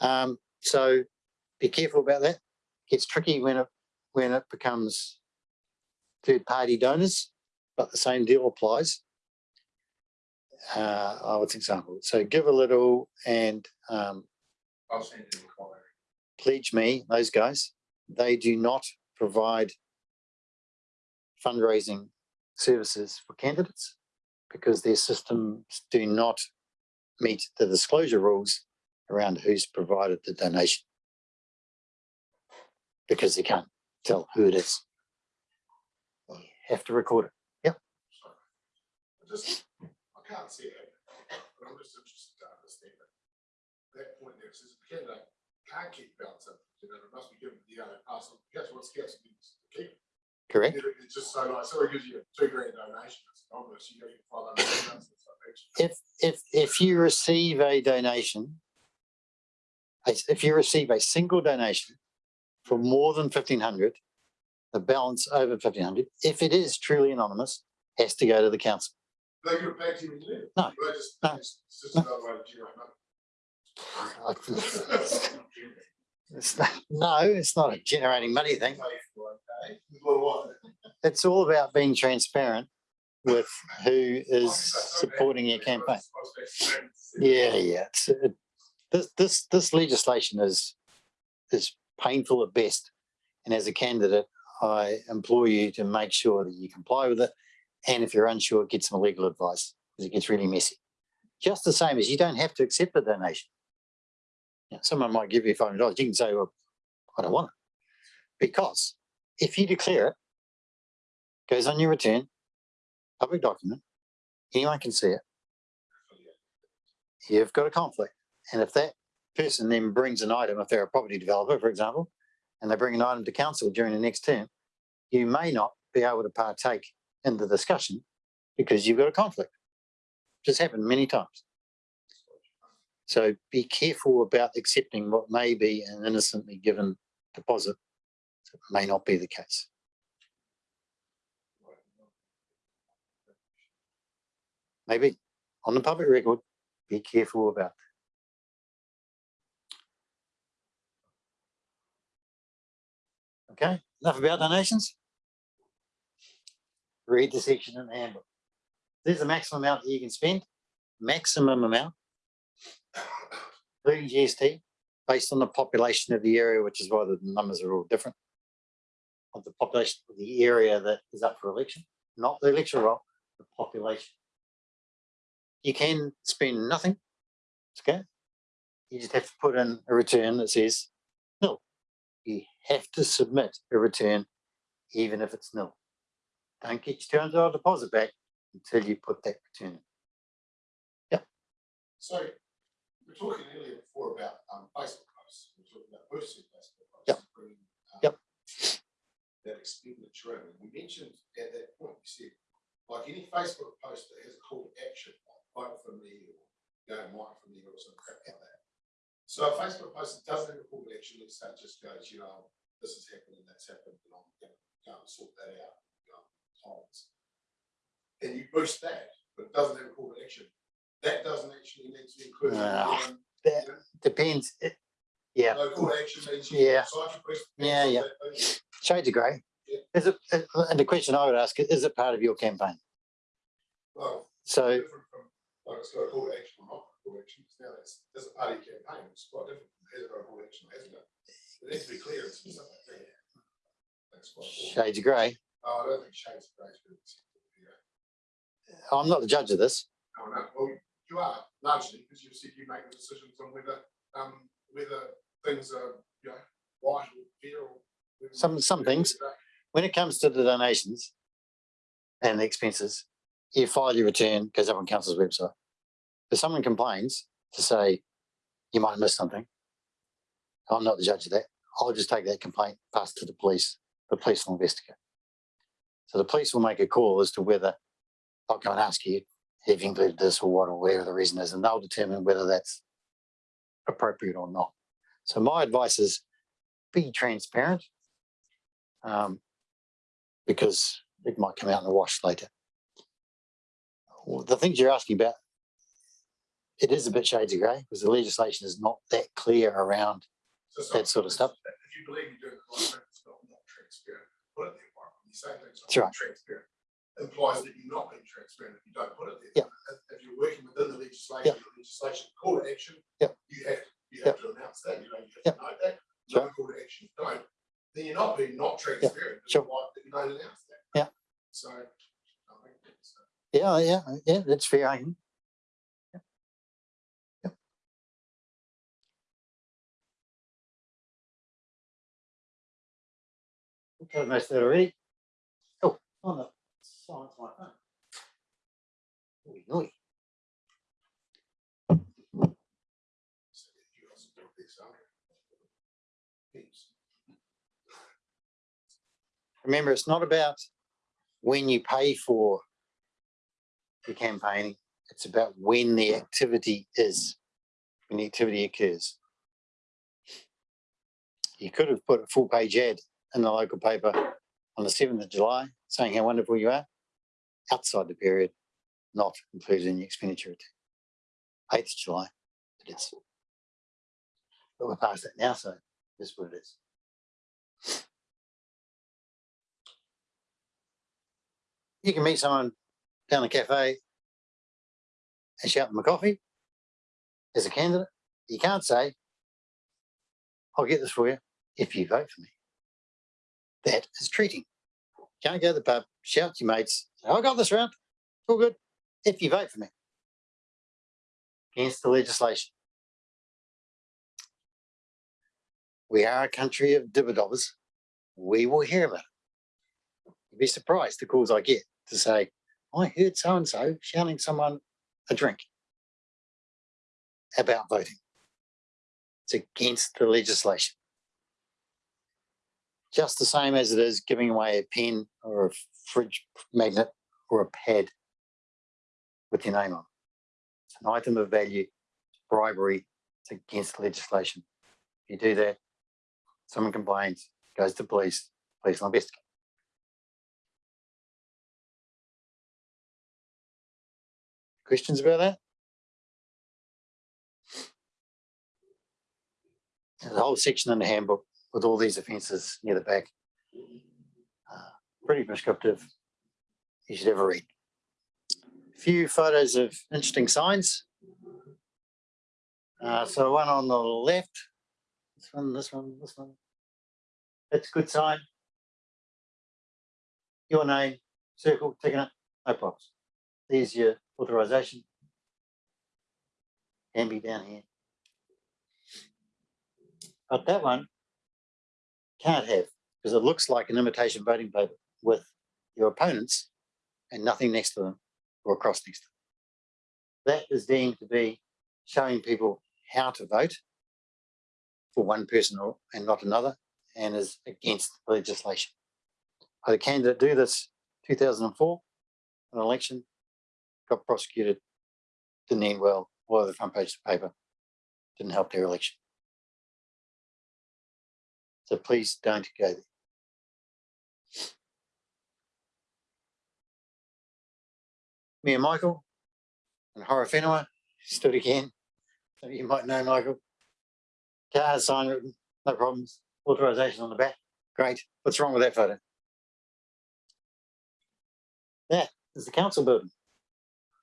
Speaker 2: Um, so be careful about that. It Gets tricky when it, when it becomes third party donors, but the same deal applies. Uh, I would example, so Givealittle and, um,
Speaker 7: I'll send an inquiry.
Speaker 2: PledgeMe, those guys, they do not provide fundraising services for candidates because their systems do not meet the disclosure rules around who's provided the donation. Because they can't tell who it is. You Have to record it. Yeah.
Speaker 4: I just, I can't see it, but I'm just interested to understand it. That point there, it says the candidate can't keep balance up, you know, it must be given to the other person, that's what means to keep.
Speaker 2: Correct?
Speaker 4: It's just so like, somebody gives you a two grand donation, it's obvious, you gotta get five hundred bucks, it's like extra.
Speaker 2: If, if, if you receive a donation, if you receive a single donation for more than fifteen hundred, the balance over fifteen hundred, if it is truly anonymous, has to go to the council.
Speaker 4: They give it back to you when.
Speaker 2: No,
Speaker 4: They just,
Speaker 2: no,
Speaker 4: it's it's just another way to generate money.
Speaker 2: It's not- No, it's not a generating money thing.
Speaker 4: Eh?
Speaker 2: It's all about being transparent with who is supporting your campaign. Yeah, yeah. It, uh, this, this, this legislation is, is painful at best. And as a candidate, I implore you to make sure that you comply with it. And if you're unsure, get some legal advice because it gets really messy. Just the same as you don't have to accept a donation. You know, someone might give you five hundred dollars. You can say, well, I don't want it. Because if you declare it, goes on your return, public document, anyone can see it you've got a conflict. And if that person then brings an item, if they're a property developer, for example, and they bring an item to council during the next term, you may not be able to partake in the discussion because you've got a conflict. Just happened many times. So be careful about accepting what may be an innocently given deposit. It may not be the case. Maybe on the public record, be careful about. Okay, enough about donations. Read the section in the handbook. There's the maximum amount that you can spend, maximum amount. Including GST, based on the population of the area, which is why the numbers are all different. Of the population of the area that is up for election, not the electoral roll, the population. You can spend nothing. Okay. You just have to put in a return that says nil. You have to submit a return even if it's nil. Don't get your two hundred dollar deposit back until you put that return in.
Speaker 4: So, we were talking earlier before about um Facebook posts, we were talking about boosting Facebook posts.
Speaker 2: Yep.
Speaker 4: bringing, um,
Speaker 2: Yep.
Speaker 4: That expenditure in, and we mentioned at that point, you said, like any Facebook post that has a call to action, vote for me or go mine for me or some crap like that. So a Facebook post that doesn't have a call to action, let's it just goes, you know, this has happened and that's happened, and I'm gonna go and sort that out, you know. And you boost that, but it doesn't have a call to action, that doesn't actually need to be included. in
Speaker 2: Ah.
Speaker 4: the,
Speaker 2: That depends. It- Yeah,
Speaker 4: No call to action means.
Speaker 2: Yeah. Yeah, yeah.
Speaker 4: that
Speaker 2: shades of grey.
Speaker 4: Yeah.
Speaker 2: Is it, uh, and the question I would ask, is is it part of your campaign?
Speaker 4: Well,
Speaker 2: So
Speaker 4: from, it's got a call to action or not a call to action, because now that's, that's a party campaign, it's quite different, has it got a call to action, or hasn't it? It needs to be clear, something like that. That's quite important.
Speaker 2: shades of grey.
Speaker 4: Oh, I don't think shades of grey is really, yeah.
Speaker 2: I'm not the judge of this.
Speaker 4: Oh, no, well, you are largely, because you said you make the decisions on whether, um, whether things are, you know, right or fair or.
Speaker 2: Some- some things. When it comes to the donations and the expenses, you file your return, goes up on council's website. If someone complains to say, you might have missed something, I'm not the judge of that. I'll just take that complaint, pass to the police. The police will investigate. So the police will make a call as to whether, I'll go and ask you, have you included this or what, or whatever the reason is, and they'll determine whether that's appropriate or not. So my advice is be transparent Um, because it might come out in the wash later. Well, The things you're asking about, it is a bit shades of grey because the legislation is not that clear around
Speaker 4: So
Speaker 2: that sort of stuff.
Speaker 4: If you believe you're doing the right thing, it's not, not transparent, put it there, right? When you say things
Speaker 2: That's right.
Speaker 4: not transparent, implies that you're not being transparent if you don't put it there.
Speaker 2: Yeah.
Speaker 4: If, if you're working within the legislation, the legislation call to action.
Speaker 2: Yeah.
Speaker 4: You have, you have to announce that, you know, you have to know that.
Speaker 2: Sure.
Speaker 4: No call to action, don't, then you're not being not transparent. it's
Speaker 2: Sure.
Speaker 4: You don't announce that.
Speaker 2: Yeah.
Speaker 4: So. I think it's, uh,
Speaker 2: Yeah, yeah, yeah, that's fair. Covered most that already. Oh, on the
Speaker 4: also do this, okay. Thanks.
Speaker 2: Remember, it's not about when you pay for the campaigning, it's about when the activity is, when the activity occurs. You could have put a full page ad in the local paper on the seventh of July saying how wonderful you are outside the period, not included in the expenditure. Eighth of July, it is. But we're past that now, so this is what it is. you can meet someone down the cafe and shout them a coffee as a candidate. You can't say, I'll get this for you if you vote for me. That is treating. Can't go to the pub, shout to your mates, I got this round, all good, if you vote for me. Against the legislation. We are a country of dibber-dobbers. We will hear about it. You'd be surprised the calls I get to say, I heard so and so shouting someone a drink about voting. It's against the legislation. Just the same as it is giving away a pen or a fridge magnet or a pad with your name on. It's an item of value, bribery, it's against legislation. If you do that, someone complains, goes to police, police will investigate. Questions about that? There's a whole section in the handbook with all these offences near the back. Uh, Pretty prescriptive. You should a read. Few photos of interesting signs. Uh, so one on the left, this one, this one, this one. That's a good sign. Your name, circle, ticking it, no problems. There's your authorization. Can be down here. But that one can't have, because it looks like an imitation voting paper with your opponents and nothing next to them or across next to them. That is deemed to be showing people how to vote for one person or, and not another, and is against legislation. Had a candidate do this two thousand and four, an election, got prosecuted, didn't end well, all over the front page of the paper, didn't help their election. So please don't go there. Me and Michael and Horowhenua stood again. So you might know Michael. Car sign written, no problems. Authorization on the back. Great. What's wrong with that photo? That is the council building.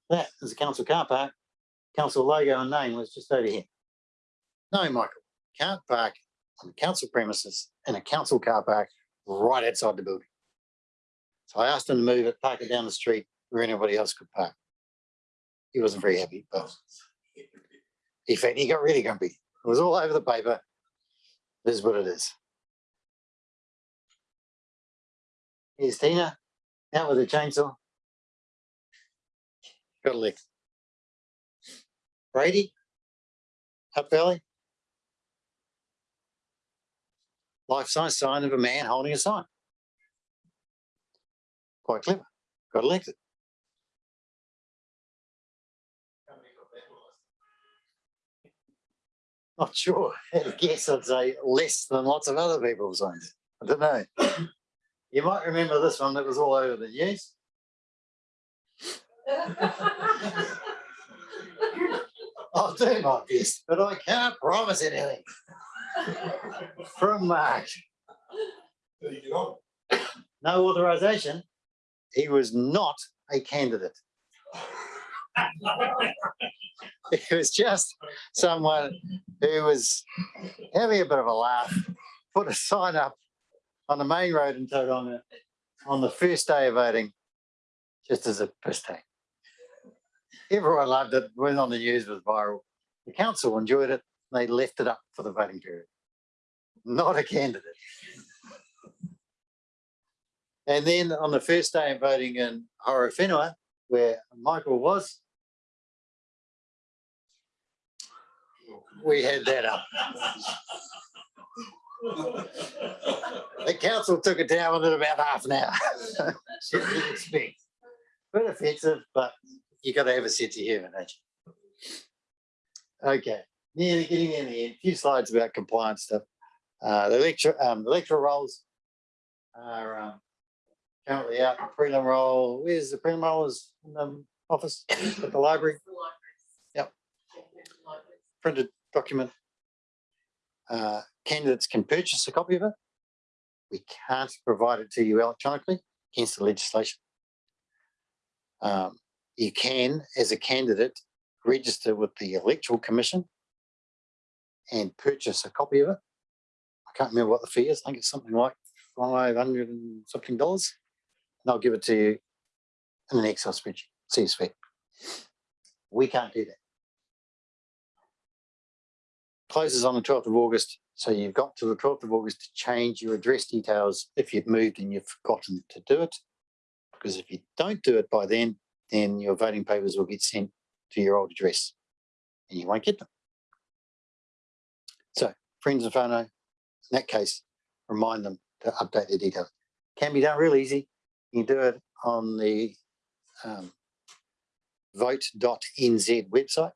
Speaker 2: That is the council car park. Council logo and name was just over here. No, Michael, can't park on the council premises in a council car park right outside the building. So I asked him to move it, park it down the street where anybody else could park. He wasn't very happy, but in he got really grumpy. It was all over the paper. This is what it is. Here's Tina, out with a chainsaw. Got a lick. Brady, up valley. Life-size sign of a man holding a sign. Quite clever. Got elected. Not sure. I guess, I'd say less than lots of other people's signs. I don't know. You might remember this one that was all over the news. I'll do my best, but I can't promise anything. From Mark,
Speaker 4: There you go.
Speaker 2: no authorization. He was not a candidate. It was just someone who was having a bit of a laugh, put a sign up on the main road in Tauranga on the first day of voting, just as a piss take. Everyone loved it, went on the news, was viral. The council enjoyed it, they left it up for the voting period. Not a candidate. And then on the first day of voting in Horowhenua, where Michael was, we had that up. The council took it down within about half an hour. Didn't expect. Bit offensive, but you gotta have a sense of humour, don't you? Okay, nearly getting in the end, few slides about compliance stuff. Uh, the lecture, um, the lecturer roles are, um, currently out, The prelim roll, where's the prelim roll is in the office at the library, Yep. printed document. Uh, candidates can purchase a copy of it. We can't provide it to you electronically against the legislation. Um, you can, as a candidate, register with the electoral commission and purchase a copy of it. I can't remember what the fee is. I think it's something like five hundred and something dollars. And I'll give it to you in an Excel spreadsheet, CSV. We can't do that. Closes on the twelfth of August, so you've got to the twelfth of August to change your address details if you've moved and you've forgotten to do it. Because if you don't do it by then, then your voting papers will get sent to your old address and you won't get them. So friends and whānau, in that case, remind them to update their details. Can be done real easy. You can do it on the um, vote.nz website.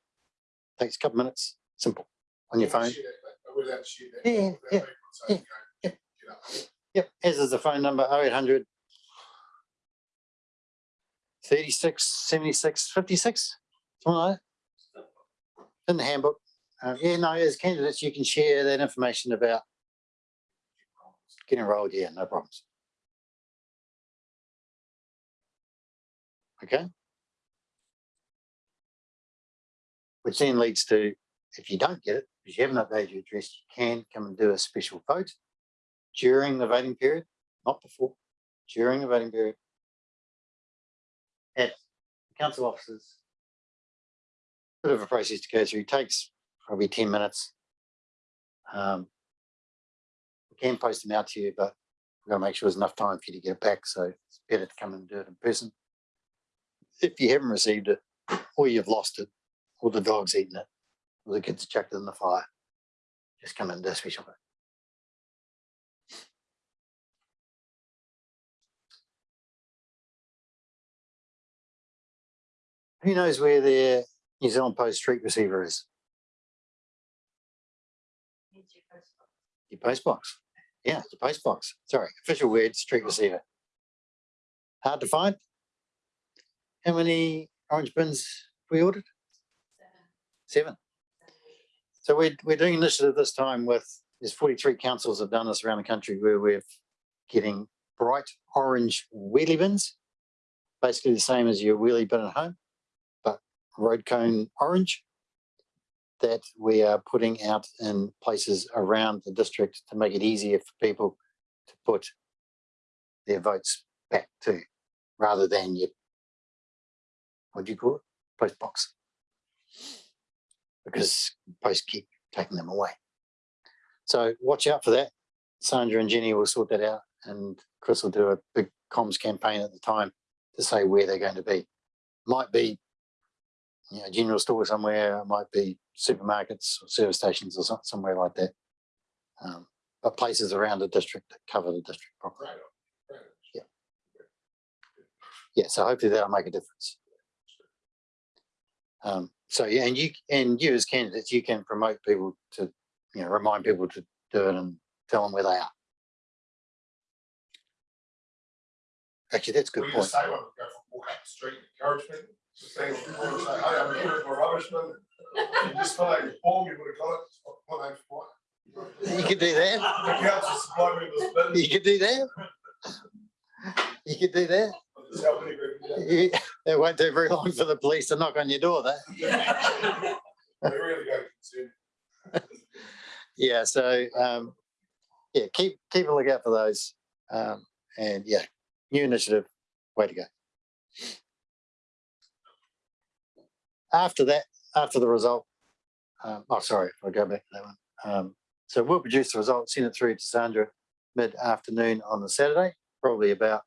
Speaker 2: Takes a couple minutes, simple, on your phone.
Speaker 4: Share that, We'll have to share that.
Speaker 2: Yeah, yeah, yeah, yeah. Yep, as is the phone number 0800 36 76 56. Something like that. In the handbook. Uh, yeah, no, as candidates, you can share that information about getting enrolled. Yeah, no problems. Okay. Which then leads to, if you don't get it, because you haven't updated your address, you can come and do a special vote during the voting period, not before, during the voting period. At council offices. Bit of a process to go through, takes probably ten minutes. Um. We can post them out to you, but we've got to make sure there's enough time for you to get it back, so it's better to come and do it in person. If you haven't received it, or you've lost it, or the dog's eaten it, or the kids have chucked it in the fire, just come and do a special vote. Who knows where their New Zealand Post street receiver is? Post box. Yeah, your post box. Sorry, official word, street receiver. Hard to find? How many orange bins we ordered? Seven. So we're, we're doing initiative this time with, there's forty-three councils have done this around the country where we're getting bright orange wheelie bins. Basically the same as your wheelie bin at home, but road cone orange. That we are putting out in places around the district to make it easier for people to put their votes back to, rather than your, what do you call it, post box. Because post keep taking them away. So watch out for that. Sandra and Jenny will sort that out and Chris will do a big comms campaign at the time to say where they're going to be. Might be, you know, general store somewhere, it might be supermarkets or service stations or somewhere like that. Um, but places around the district that cover the district properly.
Speaker 4: Right right on.
Speaker 2: Yeah, so hopefully that'll make a difference. Um, so yeah, and you, and you as candidates, you can promote people to, you know, remind people to do it and tell them where they are. Actually, that's a good point.
Speaker 4: say, well, go for walk up the street, encourage people, just saying, say, hey, I'm here for rubbishman. You just out your form, you would have got it, my name's Mike.
Speaker 2: You could do that.
Speaker 4: The council supply me with this bin.
Speaker 2: You could do that. You could do that.
Speaker 4: Just help anybody, yeah.
Speaker 2: You- It won't take very long for the police to knock on your door, though.
Speaker 4: They really.
Speaker 2: Yeah, so, um, yeah, keep, keep a lookout for those. Um, and yeah, new initiative, way to go. After that, after the result, um, oh, sorry, if I go back to that one. Um, so we'll produce the result, send it through to Sandra mid-afternoon on the Saturday, probably about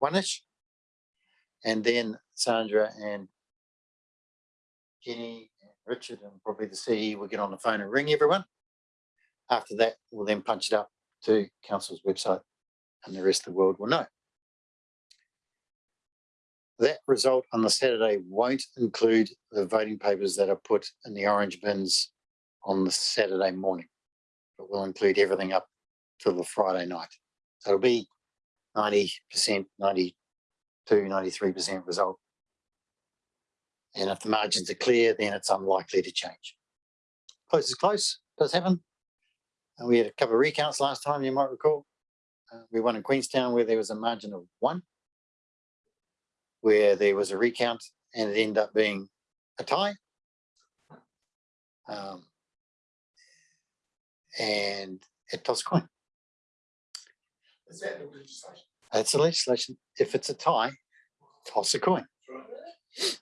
Speaker 2: one-ish. And then Sandra and Jenny and Richard and probably the CE will get on the phone and ring everyone. After that, we'll then punch it up to council's website and the rest of the world will know. That result on the Saturday won't include the voting papers that are put in the orange bins on the Saturday morning. But will include everything up till the Friday night. So it'll be ninety percent, 92, 93 percent result. And if the margins are clear, then it's unlikely to change. Close is close, does happen. And we had a couple of recounts last time, you might recall. Uh, we won in Queenstown where there was a margin of one. Where there was a recount and it ended up being a tie. Um, and it tossed a coin.
Speaker 4: Is that the legislation?
Speaker 2: That's the legislation. If it's a tie, toss a coin. It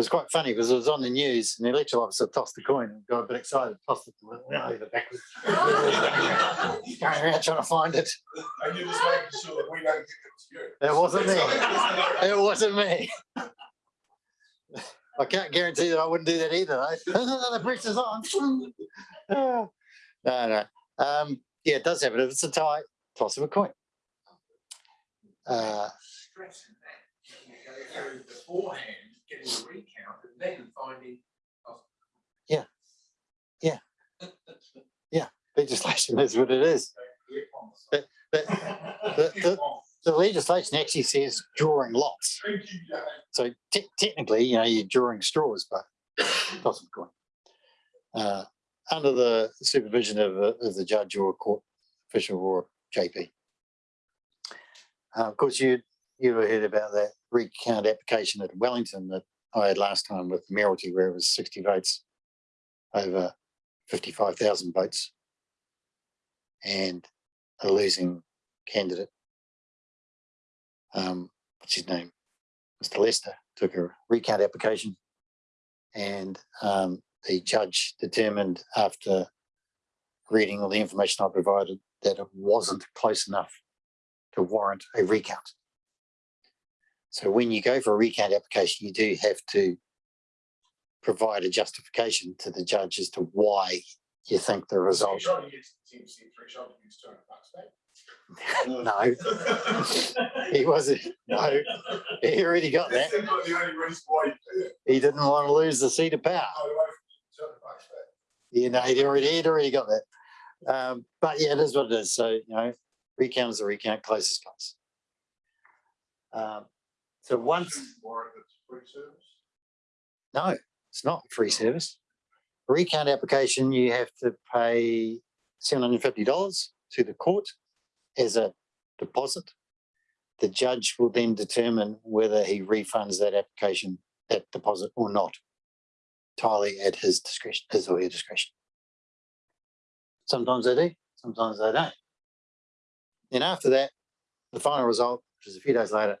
Speaker 2: was quite funny because it was on the news and the electoral officer tossed the coin and got a bit excited, tossed it over backwards. Going around trying to find it.
Speaker 4: And you're just making sure that we don't think it's you.
Speaker 2: It wasn't me. It wasn't me. I can't guarantee that I wouldn't do that either. though. The pressure's on. No, no. Um, yeah, it does happen. If it's a tie, toss of a coin. Uh,
Speaker 7: Stressing that, you know, beforehand, getting a recount and then finding. oh, Yeah. Yeah. yeah.
Speaker 2: legislation is what it is. But- but the, the, the legislation actually says drawing lots.
Speaker 4: Thank you, Jane.
Speaker 2: So te- technically, you know, you're drawing straws, but a coin. Uh, under the supervision of, a- of the judge or court official or JP. Uh, of course, you, you heard about that recount application at Wellington that I had last time with Mayoralty where it was sixty votes over fifty-five thousand votes. And a losing candidate. Um, what's his name? Mr. Lester took a recount application. And um, the judge determined after reading all the information I provided that it wasn't close enough to warrant a recount. So when you go for a recount application, you do have to provide a justification to the judge as to why you think the result.
Speaker 4: trying to get to the ten percent to use two hundred bucks back?
Speaker 2: No, he wasn't, no, he already got that.
Speaker 4: That seems like the only reason why you do it.
Speaker 2: He didn't want to lose the seat of power.
Speaker 4: Go away from two hundred bucks back.
Speaker 2: You know, he'd already, he'd already got that. Um, but yeah, it is what it is. So, you know, recount is a recount, close is close. Um, so once,
Speaker 4: Warrant that's free service.
Speaker 2: no, it's not free service. Recount application, you have to pay seven hundred and fifty dollars to the court as a deposit. The judge will then determine whether he refunds that application, that deposit or not. Entirely at his discretion, his or her discretion. Sometimes they do, sometimes they don't. Then after that, the final result, which is a few days later,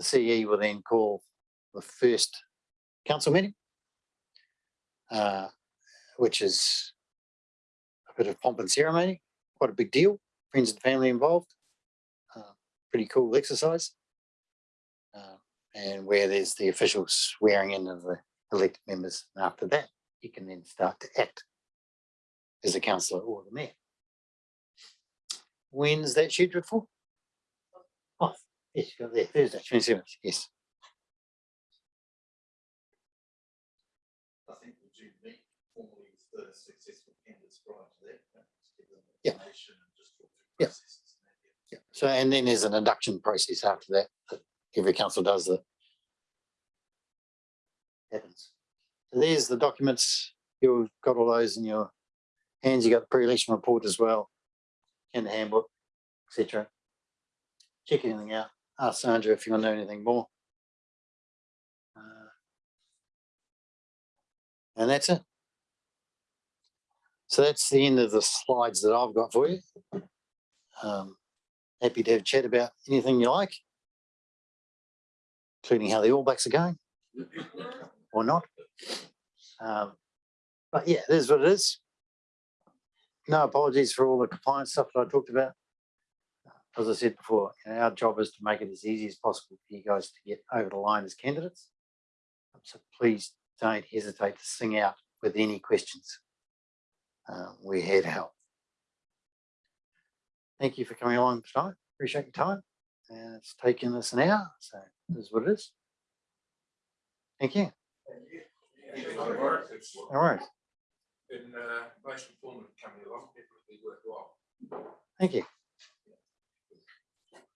Speaker 2: the CE will then call the first council meeting, uh, which is a bit of pomp and ceremony, quite a big deal, friends and family involved. Uh, Pretty cool exercise. Uh, And where there's the official swearing in of the elected members. And after that, you can then start to act as a councillor or the mayor. When's that scheduled for? Yes, you got there, Thursday, twenty seventh, yes.
Speaker 1: I think we do meet formally with the successful candidates prior to that. you know, just give them
Speaker 2: Yeah.
Speaker 1: and just talk through
Speaker 2: Yeah.
Speaker 1: processes and that, yeah.
Speaker 2: Yeah, So, and then there's an induction process after that, that every council does that. Happens. So there's the documents. You've got all those in your hands. You got the pre-election report as well. And the handbook, etc. Check anything out. Ask Sandra if you want to know anything more. Uh, And that's it. So that's the end of the slides that I've got for you. Um, happy to have a chat about anything you like. Including how the All Blacks are going. Or not. Um, but yeah, it is what it is. No apologies for all the compliance stuff that I talked about. As I said before, our job is to make it as easy as possible for you guys to get over the line as candidates. So please don't hesitate to sing out with any questions. Uh, we're here to help. Thank you for coming along tonight. Appreciate your time. And it's taken us an hour, so this is what it is. Thank you. Thank you.
Speaker 7: It's
Speaker 2: No worries.
Speaker 7: been uh, most informative coming along, definitely worthwhile.
Speaker 2: Thank you.